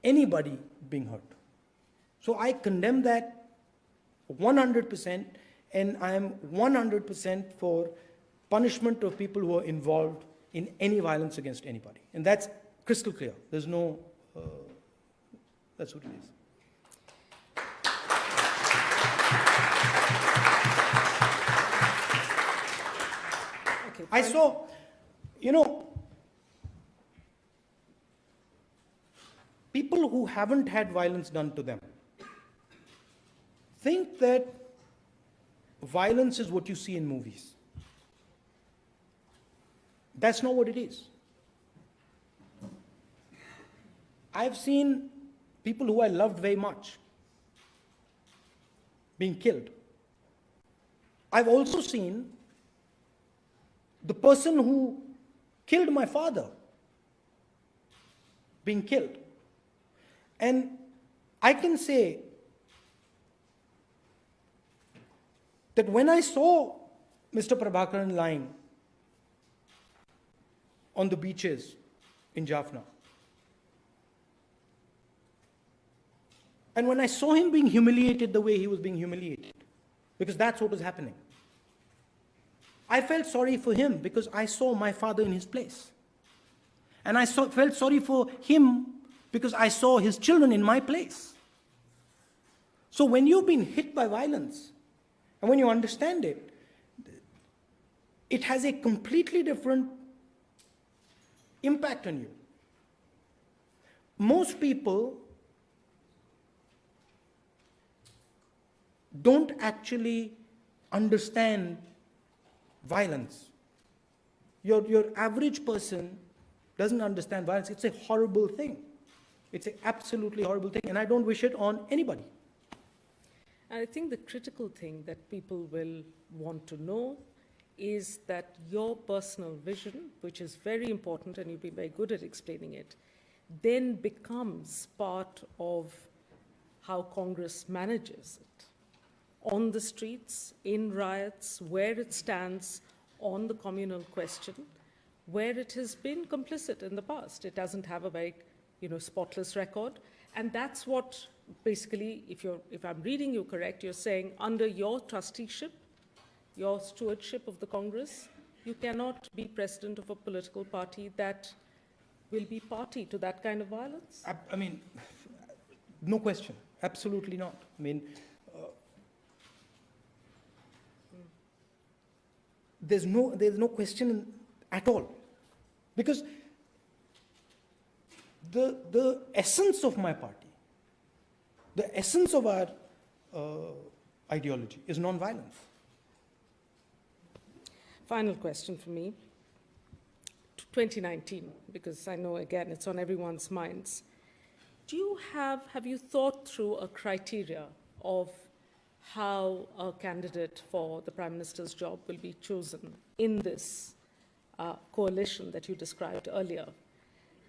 [SPEAKER 4] anybody being hurt. So I condemn that 100% and I am 100% for punishment of people who are involved in any violence against anybody. And that's crystal clear. There's no, uh, that's what it is.
[SPEAKER 2] Okay,
[SPEAKER 4] I saw, you know, people who haven't had violence done to them think that violence is what you see in movies. That's not what it is. I've seen people who I loved very much being killed. I've also seen the person who killed my father being killed. And I can say that when I saw Mr. Prabhakaran lying on the beaches in Jaffna, and when I saw him being humiliated the way he was being humiliated, because that's what was happening. I felt sorry for him because I saw my father in his place. And I felt sorry for him because I saw his children in my place. So when you've been hit by violence, and when you understand it, it has a completely different impact on you. Most people don't actually understand violence. Your, your average person doesn't understand violence. It's a horrible thing. It's an absolutely horrible thing, and I don't wish it on anybody.
[SPEAKER 2] And I think the critical thing that people will want to know is that your personal vision, which is very important and you've been very good at explaining it, then becomes part of how Congress manages it. On the streets, in riots, where it stands on the communal question, where it has been complicit in the past. It doesn't have a very, you know, spotless record. And that's what basically, if, you're, if I'm reading you correct, you're saying under your trusteeship, your stewardship of the Congress, you cannot be president of a political party that will be party to that kind of violence?
[SPEAKER 4] I, I mean, no question. Absolutely not. I mean, uh, there's no there's no question at all, because the the essence of my party, the essence of our uh, ideology is non-violence.
[SPEAKER 2] Final question for me. 2019, because I know again it's on everyone's minds. Do you have, have you thought through a criteria of how a candidate for the Prime Minister's job will be chosen in this uh, coalition that you described earlier?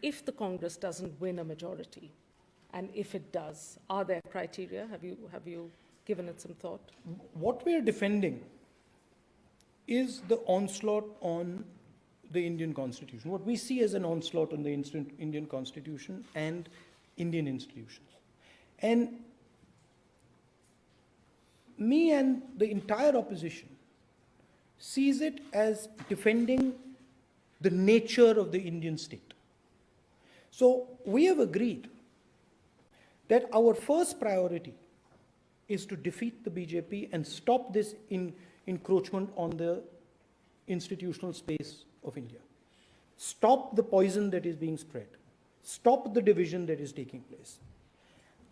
[SPEAKER 2] If the Congress doesn't win a majority, and if it does, are there criteria? Have you, have you given it some thought?
[SPEAKER 4] What we are defending is the onslaught on the Indian Constitution. What we see as an onslaught on the Indian Constitution and Indian institutions. And me and the entire opposition sees it as defending the nature of the Indian state. So we have agreed that our first priority is to defeat the BJP and stop this encroachment on the institutional space of India. Stop the poison that is being spread. Stop the division that is taking place.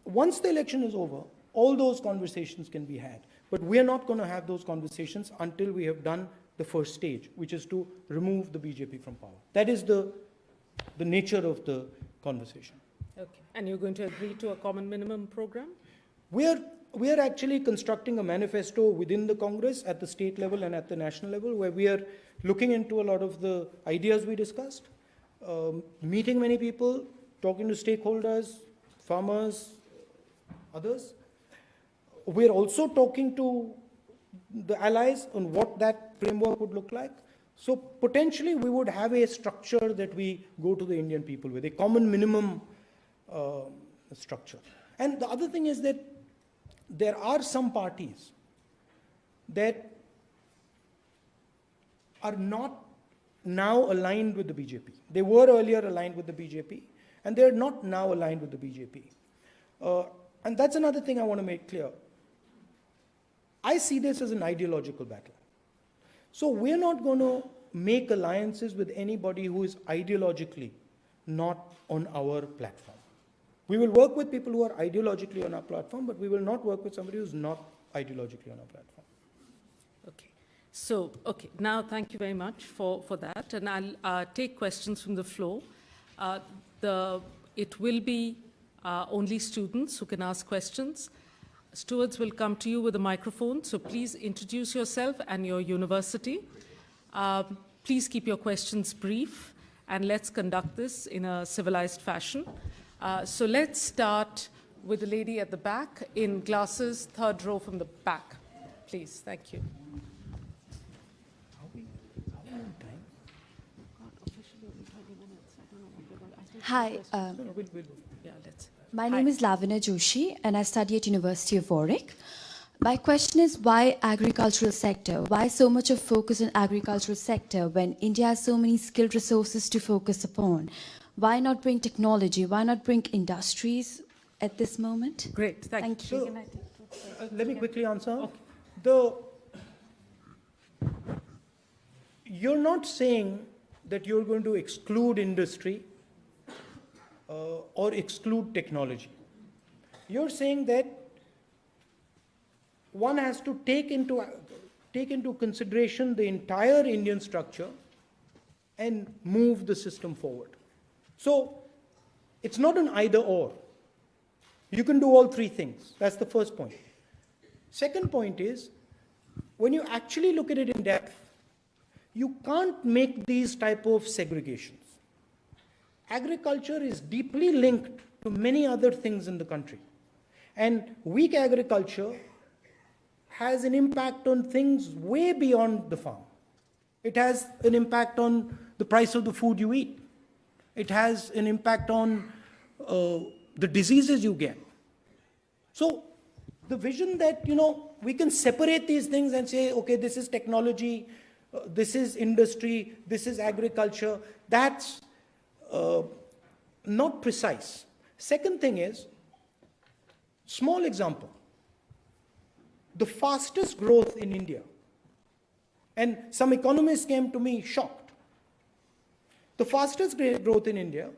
[SPEAKER 4] Once the election is over, all those conversations can be had. But we are not going to have those conversations until we have done the first stage, which is to remove the BJP from power. That is the, the nature of the conversation.
[SPEAKER 2] Okay. And you're going to agree to a common minimum program?
[SPEAKER 4] We are, we are actually constructing a manifesto within the Congress at the state level and at the national level where we are looking into a lot of the ideas we discussed, um, meeting many people, talking to stakeholders, farmers, others. We're also talking to the allies on what that framework would look like. So potentially we would have a structure that we go to the Indian people with, a common minimum uh, structure. And the other thing is that there are some parties that are not now aligned with the BJP. They were earlier aligned with the BJP, and they're not now aligned with the BJP. Uh, and that's another thing I want to make clear. I see this as an ideological battle. So we're not going to make alliances with anybody who is ideologically not on our platform. We will work with people who are ideologically on our platform, but we will not work with somebody who's not ideologically on our platform.
[SPEAKER 2] Okay. So, okay, now thank you very much for, for that. And I'll uh, take questions from the floor. Uh, the, it will be uh, only students who can ask questions. Stewards will come to you with a microphone, so please introduce yourself and your university. Um, please keep your questions brief, and let's conduct this in a civilized fashion. Uh, so let's start with the lady at the back in glasses, third row from the back. Please, thank you.
[SPEAKER 5] Hi, um, my
[SPEAKER 2] Hi.
[SPEAKER 5] name is Lavina Joshi and I study at University of Warwick. My question is why agricultural sector? Why so much of focus on agricultural sector when India has so many skilled resources to focus upon? Why not bring technology? Why not bring industries at this moment?
[SPEAKER 2] Great, thank,
[SPEAKER 5] Thank
[SPEAKER 2] you.
[SPEAKER 5] you.
[SPEAKER 4] So, uh, let me quickly answer. The, you're not saying that you're going to exclude industry uh, or exclude technology. You're saying that one has to take into, take into consideration the entire Indian structure and move the system forward. So it's not an either or. You can do all three things. That's the first point. Second point is, when you actually look at it in depth, you can't make these type of segregations. Agriculture is deeply linked to many other things in the country. And weak agriculture has an impact on things way beyond the farm. It has an impact on the price of the food you eat. It has an impact on uh, the diseases you get. So the vision that, you know, we can separate these things and say, okay, this is technology, uh, this is industry, this is agriculture, that's uh, not precise. Second thing is, small example, the fastest growth in India, and some economists came to me shocked. The fastest growth in India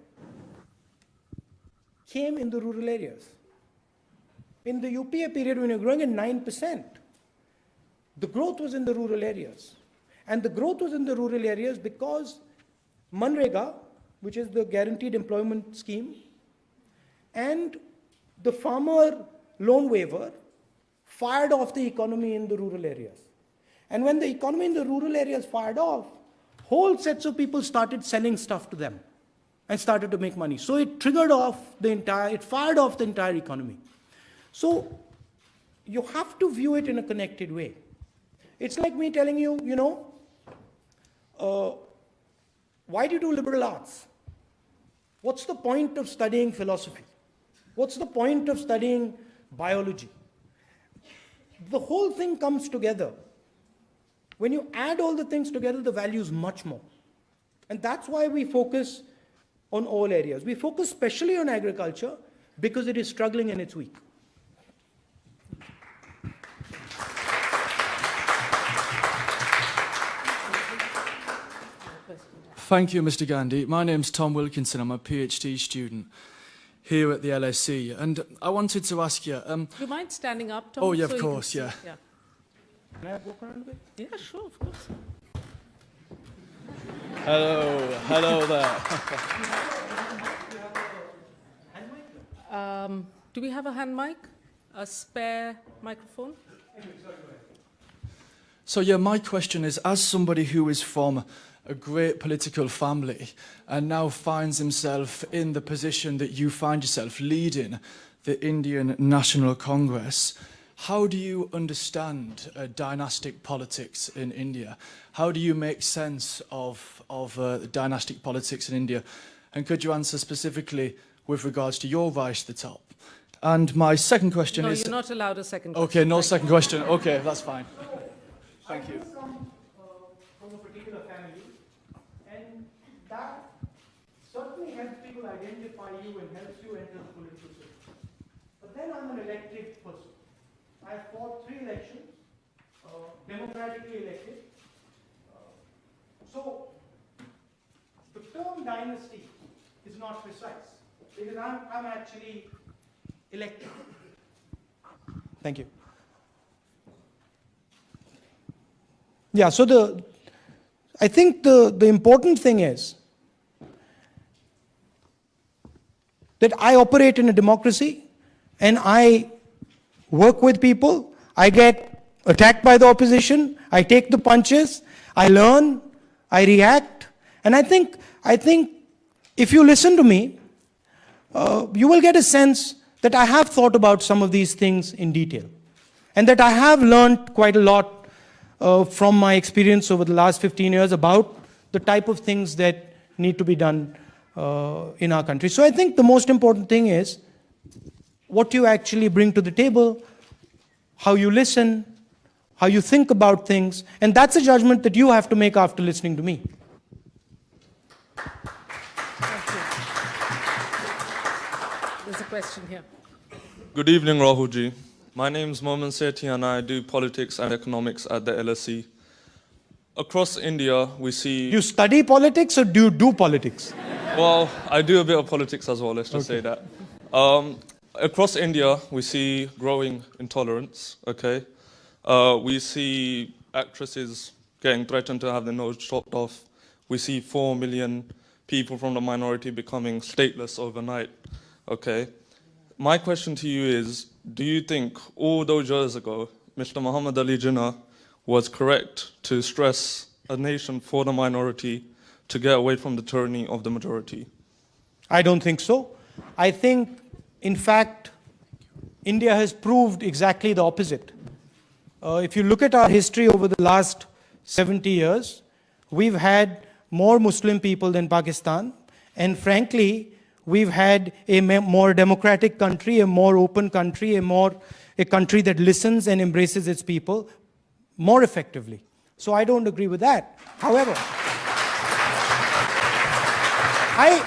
[SPEAKER 4] came in the rural areas. In the UPA period, when you're growing at 9%, the growth was in the rural areas. And the growth was in the rural areas because MNREGA, which is the guaranteed employment scheme, and the farmer loan waiver fired off the economy in the rural areas. And when the economy in the rural areas fired off, whole sets of people started selling stuff to them and started to make money. So it triggered off the entire, it fired off the entire economy. So you have to view it in a connected way. It's like me telling you, you know, uh, why do you do liberal arts? What's the point of studying philosophy? What's the point of studying biology? The whole thing comes together. When you add all the things together, the value is much more. And that's why we focus on all areas. We focus especially on agriculture because it is struggling and it's weak.
[SPEAKER 6] Thank you, Mr. Gandhi. My name's Tom Wilkinson. I'm a PhD student here at the LSE, and I wanted to ask you. Um,
[SPEAKER 2] Do you mind standing up, Tom?
[SPEAKER 6] Oh, yeah, of
[SPEAKER 2] so you
[SPEAKER 6] course, yeah.
[SPEAKER 2] yeah.
[SPEAKER 4] Can I walk around a bit?
[SPEAKER 2] Yeah, sure, of course.
[SPEAKER 7] Hello, hello there.
[SPEAKER 2] Um, do we have a hand mic? a spare microphone?
[SPEAKER 6] So, yeah, my question is as somebody who is from a great political family and now finds himself in the position that you find yourself leading the Indian National Congress, how do you understand uh, dynastic politics in India? How do you make sense of, of uh, dynastic politics in India? And could you answer specifically with regards to your rise to the top? And my second question
[SPEAKER 2] No,
[SPEAKER 6] is...
[SPEAKER 2] you're not allowed a second
[SPEAKER 6] Okay, no
[SPEAKER 2] Thank
[SPEAKER 6] second question. Okay, that's fine. Thank you.
[SPEAKER 4] come uh, from a particular family, and that certainly helps people identify you and helps you enter the political system. But then I'm an elected person. Have fought three elections, uh, democratically elected. Uh, So the term dynasty is not precise because I'm, I'm actually elected. Thank you. Yeah, so the, I think the, the important thing is that I operate in a democracy and I work with people. I get attacked by the opposition. I take the punches. I learn. I react. And I think, I think if you listen to me, uh, you will get a sense that I have thought about some of these things in detail. And that I have learned quite a lot uh, from my experience over the last 15 years about the type of things that need to be done uh, in our country. So I think the most important thing is what you actually bring to the table, how you listen, how you think about things, and that's a judgment that you have to make after listening to me.
[SPEAKER 2] There's a question here.
[SPEAKER 8] Good evening, Rahulji. My name is Momin Sethi and I do politics and economics at the LSE. Across India, we see.
[SPEAKER 4] Do you study politics or do you do politics?
[SPEAKER 8] Well, I do a bit of politics as well, let's just say that. Um, across India, we see growing intolerance, okay? Uh, we see actresses getting threatened to have their nose chopped off. We see 4 million people from the minority becoming stateless overnight, okay? My question to you is Do you think all those years ago, Mr. Muhammad Ali Jinnah was correct to stress a nation for the minority to get away from the tyranny of the majority?
[SPEAKER 4] I don't think so. I think, in fact, India has proved exactly the opposite. Uh, if you look at our history over the last 70 years, we've had more Muslim people than Pakistan, and frankly, we've had a more democratic country, a more open country, a more a country that listens and embraces its people more effectively. So I don't agree with that. However, I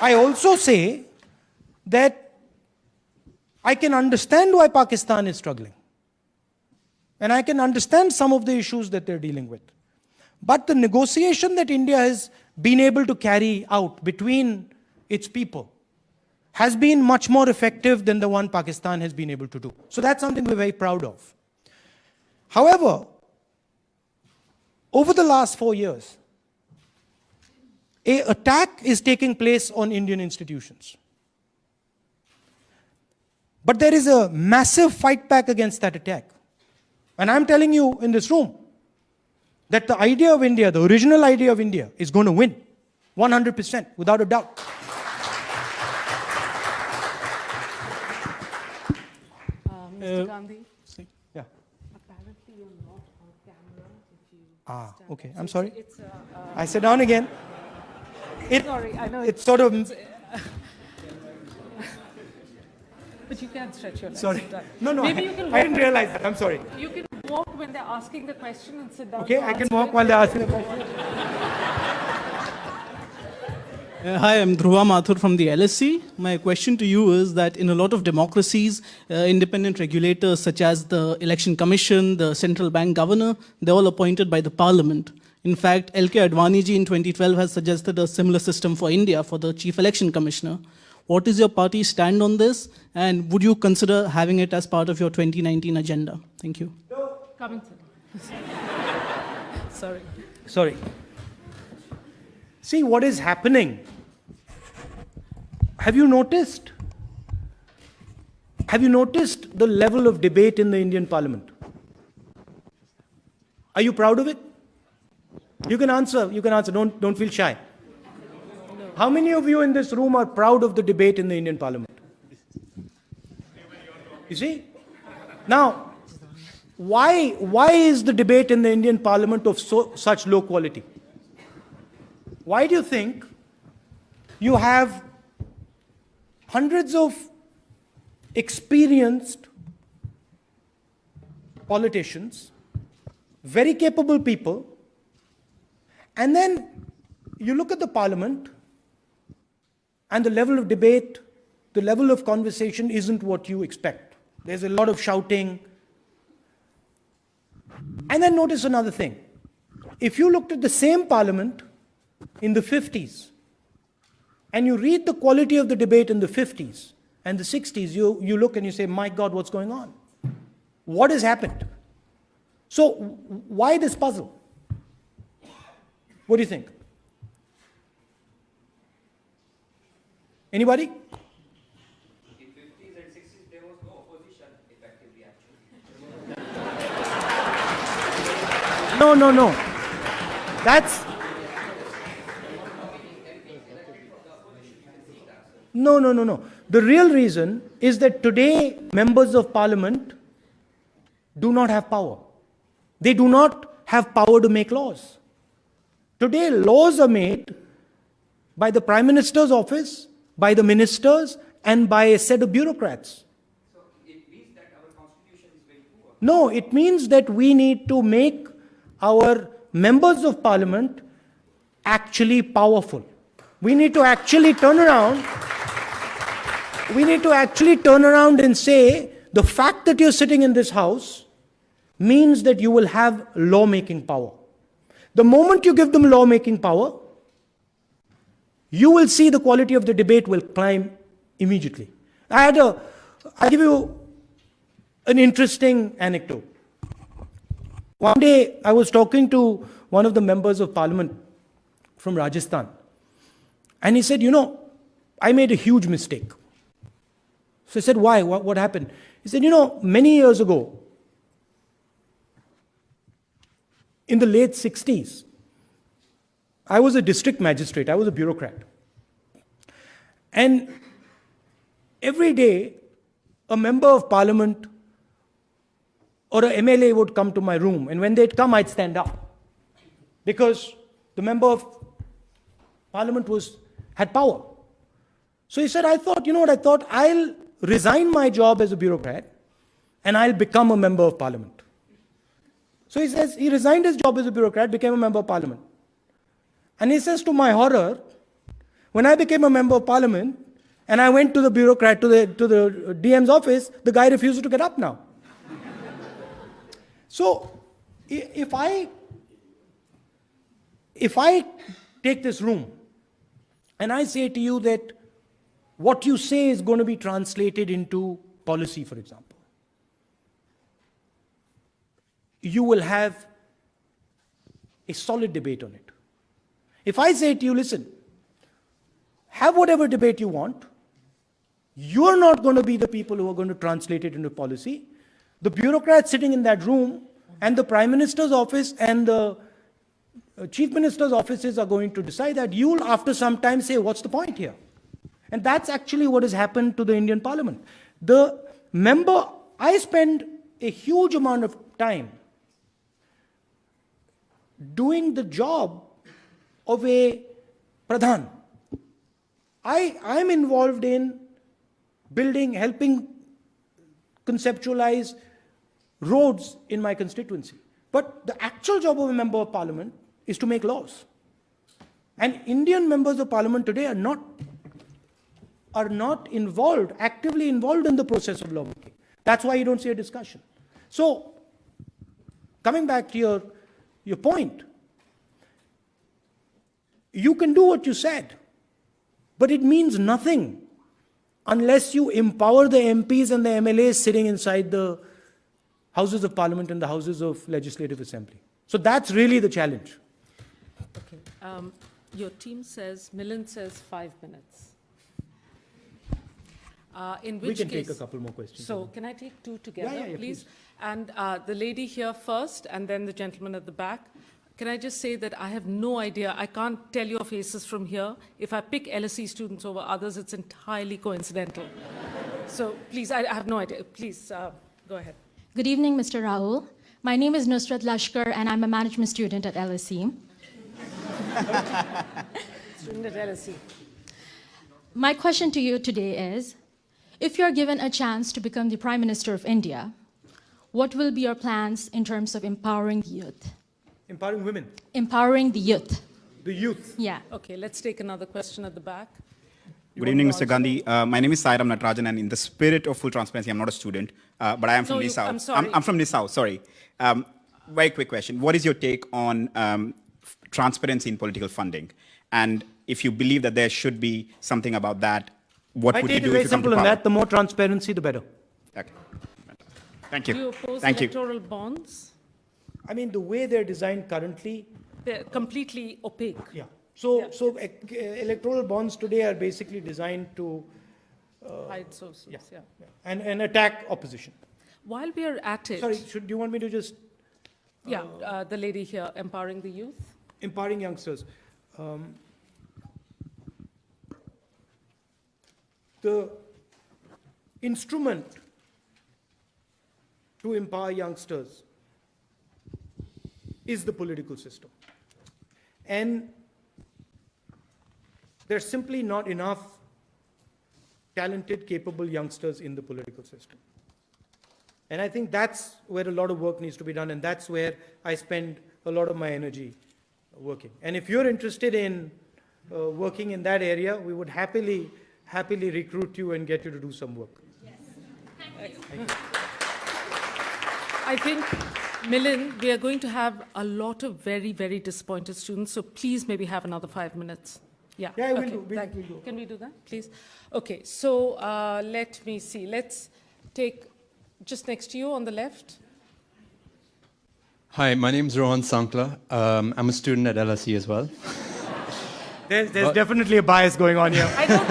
[SPEAKER 4] I also say that I can understand why Pakistan is struggling. And I can understand some of the issues that they're dealing with. But the negotiation that India has been able to carry out between its people has been much more effective than the one Pakistan has been able to do. So that's something we're very proud of. However, over the last four years, a attack is taking place on Indian institutions. But there is a massive fight back against that attack. And I'm telling you in this room that the idea of India, the original idea of India, is going to win 100% without a doubt.
[SPEAKER 2] Uh, Mr. Gandhi?
[SPEAKER 4] Yeah.
[SPEAKER 2] Apparently you're not on camera. If you
[SPEAKER 4] Ah, okay. I'm sorry.
[SPEAKER 2] It's, uh, uh,
[SPEAKER 4] I sit down again. It,
[SPEAKER 2] sorry, I know.
[SPEAKER 4] it's sort of,
[SPEAKER 2] But you can't stretch your legs.
[SPEAKER 4] sorry. No, no,
[SPEAKER 2] Maybe
[SPEAKER 4] I,
[SPEAKER 2] you can
[SPEAKER 4] I didn't realize that. I'm sorry.
[SPEAKER 2] you can walk when they're asking the question and sit down.
[SPEAKER 4] Okay, I can walk
[SPEAKER 2] it.
[SPEAKER 4] while they're asking the question.
[SPEAKER 9] Uh, hi, I'm Dhruva Mathur from the LSE. My question to you is that in a lot of democracies, uh, independent regulators such as the Election Commission, the central bank governor, they're all appointed by the parliament. In fact, LK Advani ji in 2012 has suggested a similar system for India for the chief election commissioner. What is your party stand on this? And would you consider having it as part of your 2019 agenda? Thank you.
[SPEAKER 2] Come and sit. Sorry.
[SPEAKER 4] Sorry. See what is happening. Have you noticed Have you noticed the level of debate in the Indian parliament? Are you proud of it? You can answer, you can answer, don't, don't feel shy. How many of you in this room are proud of the debate in the Indian parliament? You see? Now, why, why is the debate in the Indian parliament of so, such low quality? Why do you think you have hundreds of experienced politicians, very capable people, and then you look at the parliament and the level of debate, the level of conversation isn't what you expect. There's a lot of shouting. And then notice another thing. If you looked at the same parliament in the 50s, and you read the quality of the debate in the 50s and the 60s, you, you look and you say, my God, what's going on? What has happened? So, why this puzzle? What do you think? Anybody? No, opposition effectively actually. No, no, no. That's. No, no, no, no. The real reason is that today members of parliament do not have power. They do not have power to make laws. Today, laws are made by the Prime Minister's office, by the ministers, and by a set of bureaucrats. No, it means that we need to make our members of parliament actually powerful. We need to actually turn around. We need to actually turn around and say the fact that you're sitting in this house means that you will have lawmaking power. The moment you give them lawmaking power, you will see the quality of the debate will climb immediately. I had a, I'll give you an interesting anecdote. One day I was talking to one of the members of parliament from Rajasthan, and he said, You know, I made a huge mistake. So I said, Why? What, what happened? He said, You know, many years ago, in the late 60s, I was a district magistrate, I was a bureaucrat. And every day, a member of parliament or a MLA would come to my room, and when they'd come, I'd stand up. Because the member of parliament was, had power. So he said, I thought, you know what, I thought I'll resign my job as a bureaucrat and I'll become a member of parliament. So he says, he resigned his job as a bureaucrat, became a member of parliament. And he says, to my horror, when I became a member of parliament and I went to the bureaucrat, to the, to the DM's office, the guy refused to get up now. so if I, if I take this room and I say to you that what you say is going to be translated into policy, for example, you will have a solid debate on it. If I say to you, listen, have whatever debate you want, you're not going to be the people who are going to translate it into policy. The bureaucrats sitting in that room and the Prime Minister's office and the uh, Chief Minister's offices are going to decide that. You'll, after some time, say, what's the point here? And that's actually what has happened to the Indian Parliament. The member, I spend a huge amount of time doing the job of a pradhan. I, I'm involved in building, helping conceptualize roads in my constituency. But the actual job of a member of parliament is to make laws. And Indian members of parliament today are not, are not involved, actively involved in the process of lawmaking. That's why you don't see a discussion. So, coming back to your, your point, you can do what you said, but it means nothing unless you empower the MPs and the MLAs sitting inside the houses of parliament and the houses of legislative assembly. So that's really the challenge.
[SPEAKER 2] Okay. Um, Your team says, Milind says five minutes. Uh, in
[SPEAKER 4] We can
[SPEAKER 2] case,
[SPEAKER 4] take a couple more questions.
[SPEAKER 2] So can I take two together,
[SPEAKER 4] yeah, yeah,
[SPEAKER 2] please? And uh, the lady here first, and then the gentleman at the back. Can I just say that I have no idea, I can't tell your faces from here. If I pick LSE students over others, it's entirely coincidental. so please, I, I have no idea. Please, uh, go ahead.
[SPEAKER 10] Good evening, Mr. Rahul. My name is Nusrat Lashkar, and I'm a management student at LSE.
[SPEAKER 2] Student at LSE.
[SPEAKER 10] My question to you today is if you're given a chance to become the Prime Minister of India, what will be your plans in terms of empowering the youth?
[SPEAKER 4] Empowering women,
[SPEAKER 10] Empowering the youth.
[SPEAKER 4] the youth.
[SPEAKER 10] Yeah.
[SPEAKER 2] Okay, let's take another question at the back.
[SPEAKER 11] Good evening, Mr. Gandhi. Uh, my name is Sairam Natarajan, and in the spirit of full transparency, I'm not a student, uh, but I am from
[SPEAKER 2] No,
[SPEAKER 11] the
[SPEAKER 2] you-
[SPEAKER 11] South.
[SPEAKER 2] I'm sorry.
[SPEAKER 11] I'm, from the South, sorry. Um, very quick question. What is your take on um, transparency in political funding? And if you believe that there should be something about that, what
[SPEAKER 4] My
[SPEAKER 11] would you do
[SPEAKER 4] is very
[SPEAKER 11] if you come to
[SPEAKER 4] simple
[SPEAKER 11] power?
[SPEAKER 4] that. The more transparency, the better.
[SPEAKER 11] Okay. Thank you.
[SPEAKER 2] Do you
[SPEAKER 11] you.
[SPEAKER 2] oppose
[SPEAKER 11] Thank you.
[SPEAKER 2] electoral bonds?
[SPEAKER 4] I mean, the way they're designed currently,
[SPEAKER 2] They're completely opaque.
[SPEAKER 4] yeah. So,
[SPEAKER 2] Yeah.
[SPEAKER 4] so ec- electoral bonds today are basically designed to,
[SPEAKER 2] Hide sources,
[SPEAKER 4] yeah,
[SPEAKER 2] yeah.
[SPEAKER 4] yeah, and, and attack opposition.
[SPEAKER 2] While we are at it,
[SPEAKER 4] Sorry, should, do you want me to just
[SPEAKER 2] yeah, uh, the lady here, empowering the youth.
[SPEAKER 4] empowering youngsters? Um, the instrument to empower youngsters is the political system. And there's simply not enough talented, capable youngsters in the political system. And I think that's where a lot of work needs to be done, and that's where I spend a lot of my energy working. And if you're interested in uh, working in that area, we would happily, happily recruit you and get you to do some work.
[SPEAKER 2] I think, Milind, we are going to have a lot of very, very disappointed students, so please maybe have another five minutes. Yeah,
[SPEAKER 4] Yeah, we'll do, we'll-
[SPEAKER 2] thank you.
[SPEAKER 4] we'll do.
[SPEAKER 2] Can we do that, please? Okay, so uh, let me see. Let's take just next to you on the left.
[SPEAKER 12] Hi, my name is Rohan Sankla. Um, I'm a student at LSE as well.
[SPEAKER 4] There's, there's definitely a bias going on here.
[SPEAKER 2] I don't,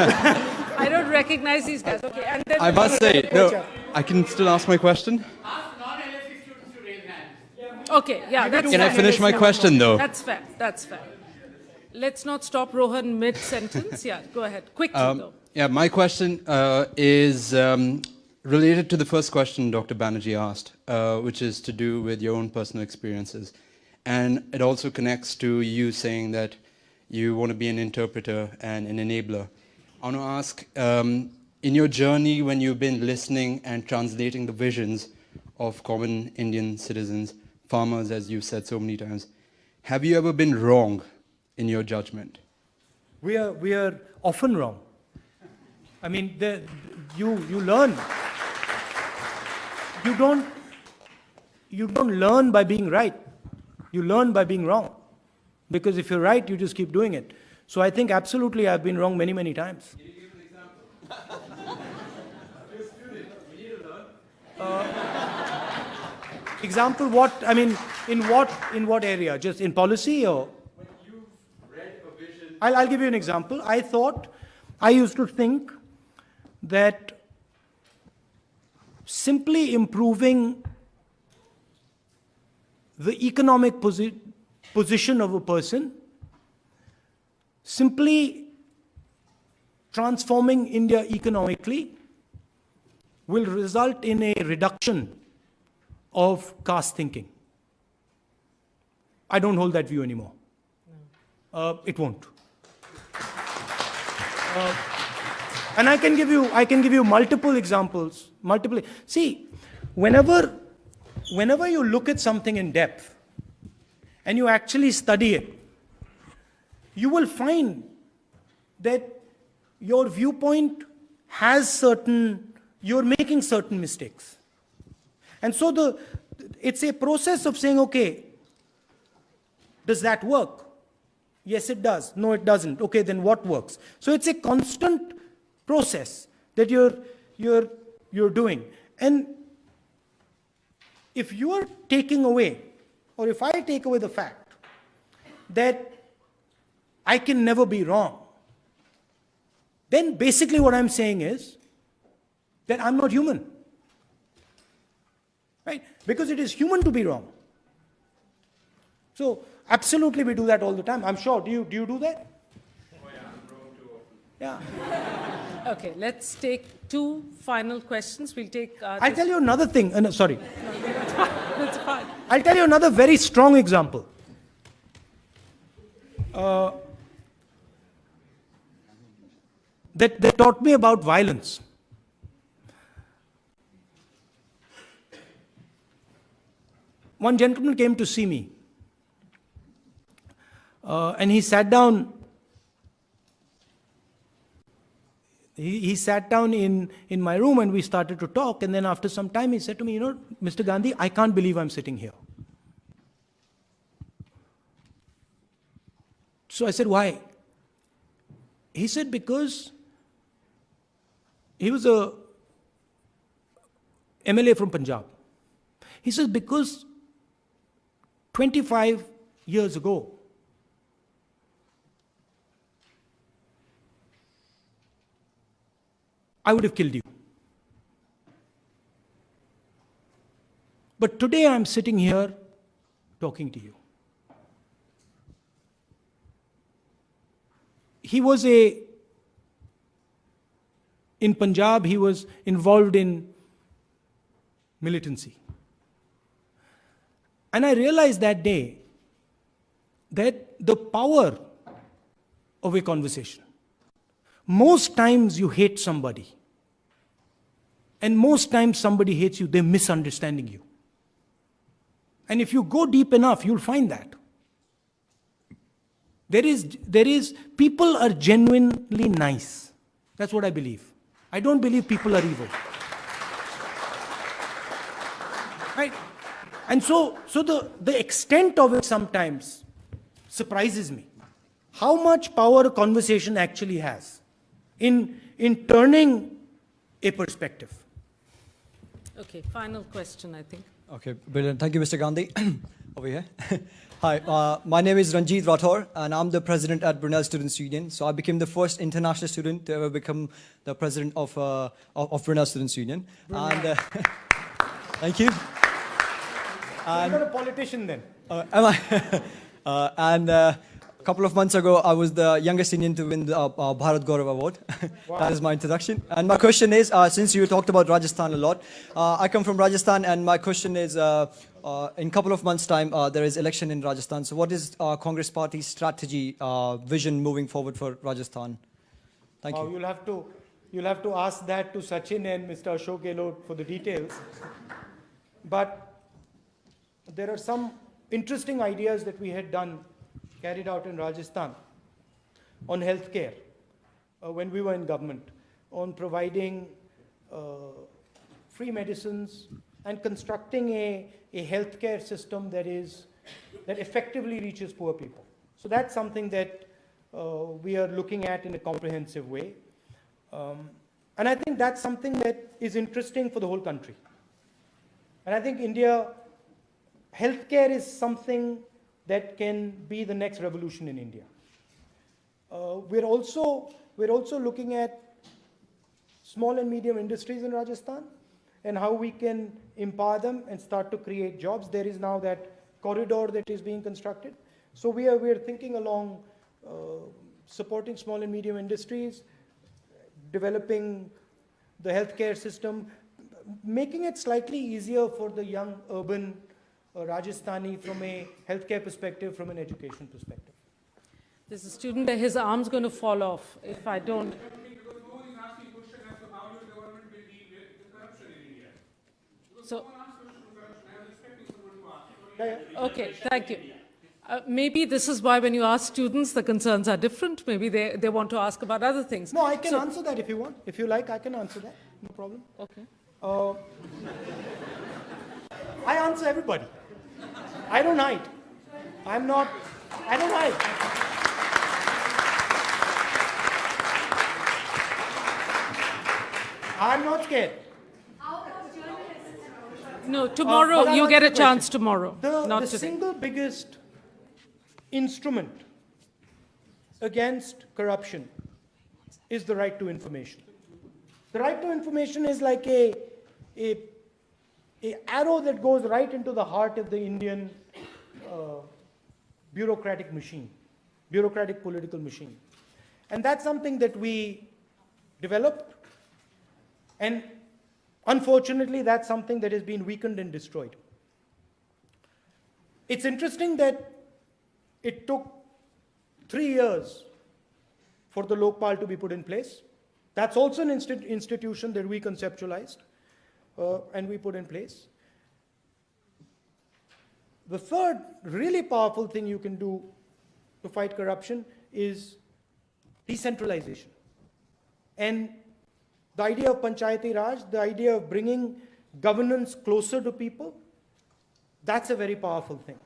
[SPEAKER 2] I don't recognize these guys. Okay, and then
[SPEAKER 12] I must say, no, I can still ask my question.
[SPEAKER 2] Okay, yeah, that's
[SPEAKER 12] Can I finish my question, though?
[SPEAKER 2] That's fair. That's fair. Let's not stop Rohan mid sentence. Yeah, go ahead. Quickly,
[SPEAKER 12] Um,
[SPEAKER 2] though.
[SPEAKER 12] yeah, my question uh, is um, related to the first question Dr. Banerjee asked, uh, which is to do with your own personal experiences. And it also connects to you saying that you want to be an interpreter and an enabler. I want to ask, um, in your journey when you've been listening and translating the visions of common Indian citizens, farmers, as you've said so many times, have you ever been wrong in your judgment?
[SPEAKER 4] We are, we are often wrong. I mean, the, you, you learn. You don't, you don't learn by being right. You learn by being wrong. Because if you're right, you just keep doing it. So I think absolutely I've been wrong many, many times. Give an example. We need to Uh, example what, I mean, in what, in what area? Just in policy or? When you read I'll, I'll give you an example. I thought, I used to think that simply improving the economic posi- position of a person, simply transforming India economically, will result in a reduction of caste thinking. I don't hold that view anymore. Uh, it won't. Uh, and I can give you, I can give you multiple examples. Multiple. See, whenever, whenever you look at something in depth, and you actually study it, you will find that your viewpoint has certain, you're making certain mistakes. And so the, it's a process of saying, okay, does that work? Yes, it does. No, it doesn't. Okay, then what works? So it's a constant process that you're, you're, you're doing. And if you are taking away, or if I take away the fact that I can never be wrong, then basically what I'm saying is that I'm not human. Right? Because it is human to be wrong. So absolutely we do that all the time. I'm sure. Do you do you do that? Yeah.
[SPEAKER 2] Okay, let's take two final questions. We'll take. Uh,
[SPEAKER 4] I'll tell you another thing. Uh, no, sorry.
[SPEAKER 2] That's fine.
[SPEAKER 4] I'll tell you another very strong example. Uh, that, that taught me about violence. One gentleman came to see me, uh, and he sat down. He, he sat down in, in my room and we started to talk. And then after some time, he said to me, You know, Mr. Gandhi, I can't believe I'm sitting here. So I said, Why? He said, Because he was a MLA from Punjab. He says, Because 25 years ago, I would have killed you. But today I'm sitting here talking to you. He was a, in Punjab, he was involved in militancy. And I realized that day that the power of a conversation. Most times you hate somebody. And most times somebody hates you, they're misunderstanding you. And if you go deep enough, you'll find that. There is, there is, people are genuinely nice. That's what I believe. I don't believe people are evil. Right? And so, so the, the extent of it sometimes surprises me. How much power a conversation actually has in, in turning a perspective.
[SPEAKER 2] Okay, final question, I think.
[SPEAKER 13] Okay, brilliant. Thank you, Mr. Gandhi. Over here. Hi, uh, my name is Ranjit Rathore, and I'm the president at Brunel Students Union. So I became the first international student to ever become the president of, uh, of, of Brunel Students Union. And uh, thank you.
[SPEAKER 4] You're not a politician then.
[SPEAKER 13] Uh, am I? uh, and uh, a couple of months ago, I was the youngest Indian to win the uh, uh, Bharat Gaurav Award. that is my introduction. And my question is, uh, since you talked about Rajasthan a lot, uh, I come from Rajasthan, and my question is, uh, uh, in a couple of months' time, uh, there is election in Rajasthan. So what is uh, Congress Party's strategy, uh, vision moving forward for Rajasthan? Thank you.
[SPEAKER 4] You'll have to, you'll have to ask that to Sachin and Mr. Ashok Gehlot for the details. But there are some interesting ideas that we had done, carried out in Rajasthan on healthcare uh, when we were in government, on providing uh, free medicines and constructing a, a healthcare system that is that effectively reaches poor people. So that's something that uh, we are looking at in a comprehensive way. Um, and I think that's something that is interesting for the whole country. And I think India, healthcare is something that can be the next revolution in India. Uh, we're also we're also looking at small and medium industries in Rajasthan and how we can empower them and start to create jobs. There is now that corridor that is being constructed. So we are we are thinking along uh, supporting small and medium industries, developing the healthcare system, making it slightly easier for the young urban Rajasthani from a healthcare perspective, from an education perspective.
[SPEAKER 2] There's a student there, his arm's going to fall off if I don't. So, okay, thank you. Uh, maybe this is why when you ask students, the concerns are different. Maybe they, they want to ask about other things.
[SPEAKER 4] No, I can
[SPEAKER 2] So-
[SPEAKER 4] answer that if you want. If you like, I can answer that. No problem.
[SPEAKER 2] Okay.
[SPEAKER 4] Uh, I answer everybody. I don't hide. I'm not, I don't hide. I'm not scared.
[SPEAKER 2] No,
[SPEAKER 4] Uh,
[SPEAKER 2] tomorrow,
[SPEAKER 4] I'll
[SPEAKER 2] you get a chance tomorrow,
[SPEAKER 4] The,
[SPEAKER 2] not
[SPEAKER 4] the
[SPEAKER 2] today.
[SPEAKER 4] single biggest instrument against corruption is the right to information. The right to information is like a, a, a arrow that goes right into the heart of the Indian uh, bureaucratic machine, bureaucratic political machine. And that's something that we developed. And unfortunately, that's something that has been weakened and destroyed. It's interesting that it took three years for the Lokpal to be put in place. That's also an insti- institution that we conceptualized uh, and we put in place. The third really powerful thing you can do to fight corruption is decentralization. And the idea of Panchayati Raj, the idea of bringing governance closer to people, that's a very powerful thing.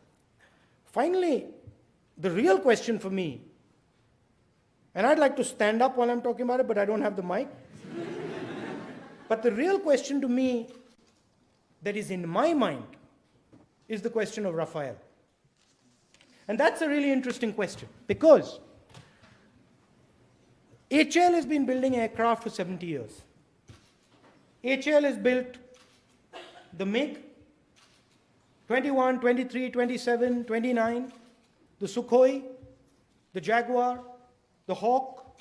[SPEAKER 4] Finally, the real question for me, and I'd like to stand up while I'm talking about it, but I don't have the mic. But the real question to me that is in my mind is the question of Rafale. And that's a really interesting question because HAL has been building aircraft for 70 years. HAL has built the MiG 21, 23, 27, 29, the Sukhoi, the Jaguar, the Hawk,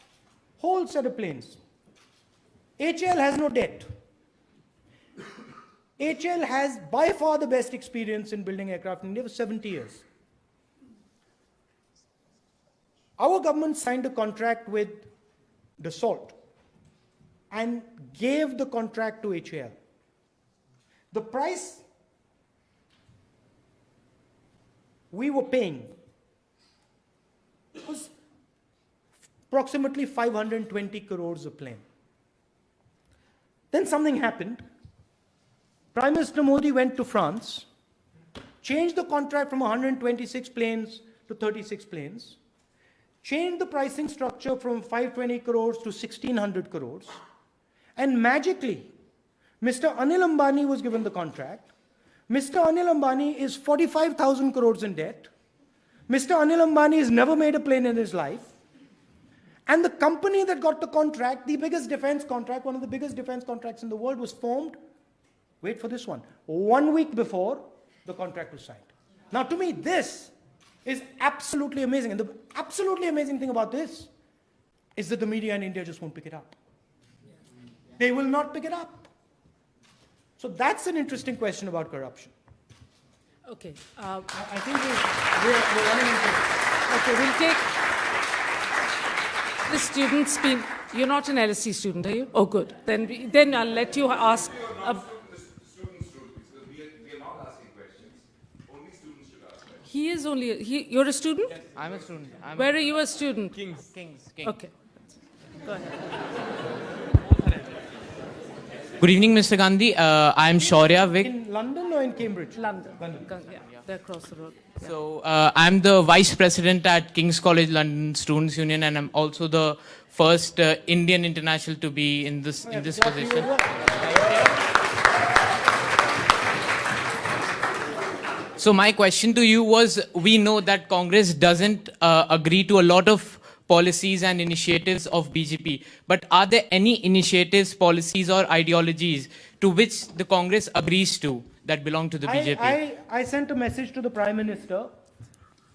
[SPEAKER 4] whole set of planes. HAL has no debt. HAL has by far the best experience in building aircraft in India for 70 years. Our government signed a contract with Dassault and gave the contract to HAL. The price we were paying was approximately 520 crores a plane. Then something happened. Prime Minister Modi went to France, changed the contract from 126 planes to 36 planes, changed the pricing structure from 520 crores to 1600 crores, and magically, Mr. Anil Ambani was given the contract. Mr. Anil Ambani is 45,000 crores in debt. Mr. Anil Ambani has never made a plane in his life. And the company that got the contract, the biggest defense contract, one of the biggest defense contracts in the world, was formed, wait for this one, one week before the contract was signed. Now, to me, this is absolutely amazing. And the absolutely amazing thing about this is that the media in India just won't pick it up. They will not pick it up. So that's an interesting question about corruption.
[SPEAKER 2] Okay. Uh,
[SPEAKER 4] I I think we- we're, we're running into.
[SPEAKER 2] okay, we'll take the students. Been, you're not an LSE student, are you? Oh, good. Then, then I'll let you ask. He is only. He, you're a student.
[SPEAKER 14] I'm a student. I'm
[SPEAKER 2] Where are you a student?
[SPEAKER 14] Kings. Kings. Kings.
[SPEAKER 2] Okay. Go ahead.
[SPEAKER 14] Good evening, Mr. Gandhi. Uh, I'm Shaurya Vik.
[SPEAKER 4] In London or in Cambridge?
[SPEAKER 2] London. London. Yeah, they're. Yeah.
[SPEAKER 14] So uh, I'm the vice president at King's College London Students Union, and I'm also the first uh, Indian international to be in this in this position. So my question to you was: We know that Congress doesn't uh, agree to a lot of policies and initiatives of BJP, but are there any initiatives, policies, or ideologies to which the Congress agrees to that belong to the
[SPEAKER 4] I,
[SPEAKER 14] BJP?
[SPEAKER 4] I, I sent a message to the Prime Minister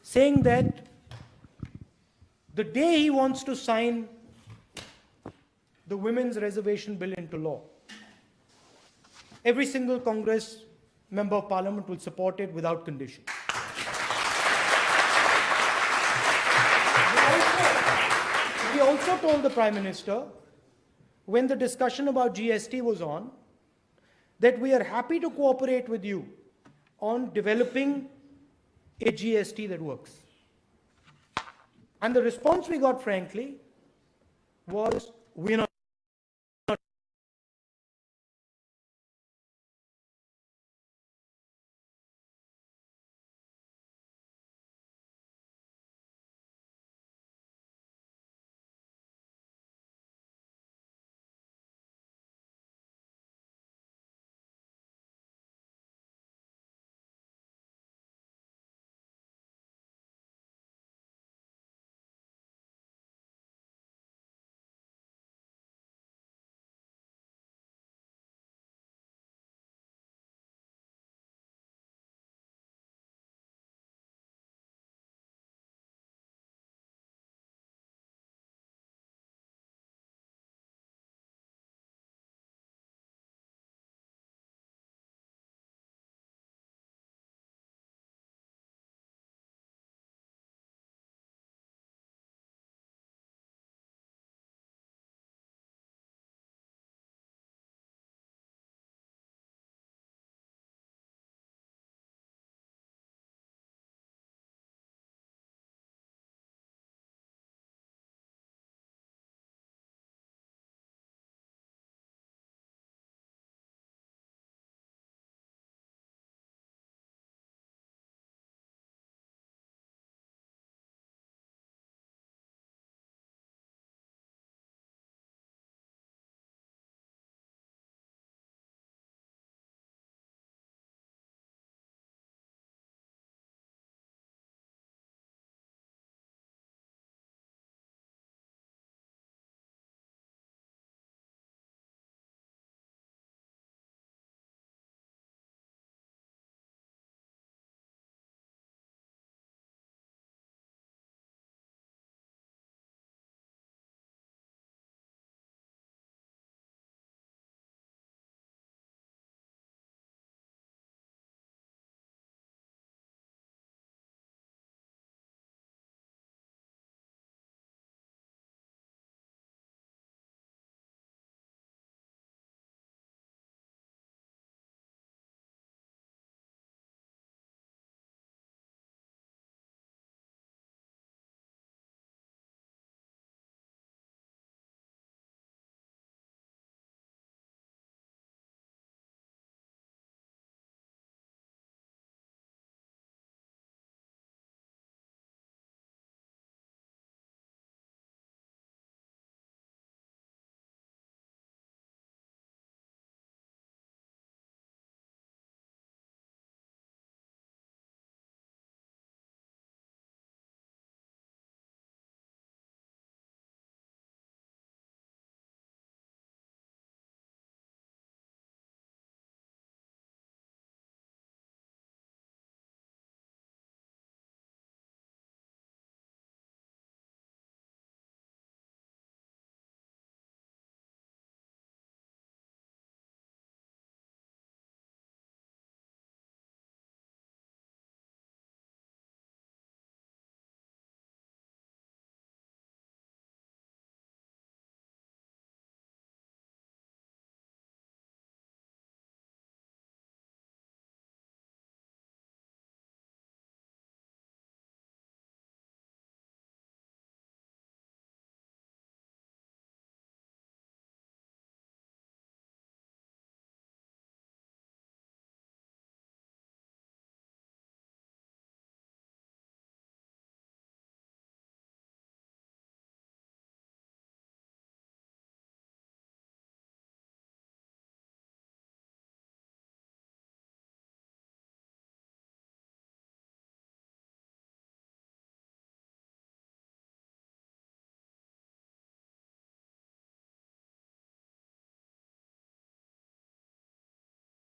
[SPEAKER 4] saying that the day he wants to sign the women's reservation bill into law, every single Congress member of parliament will support it without condition. We also told the Prime Minister, when the discussion about GST was on, that we are happy to cooperate with you on developing a GST that works. And the response we got, frankly, was we're not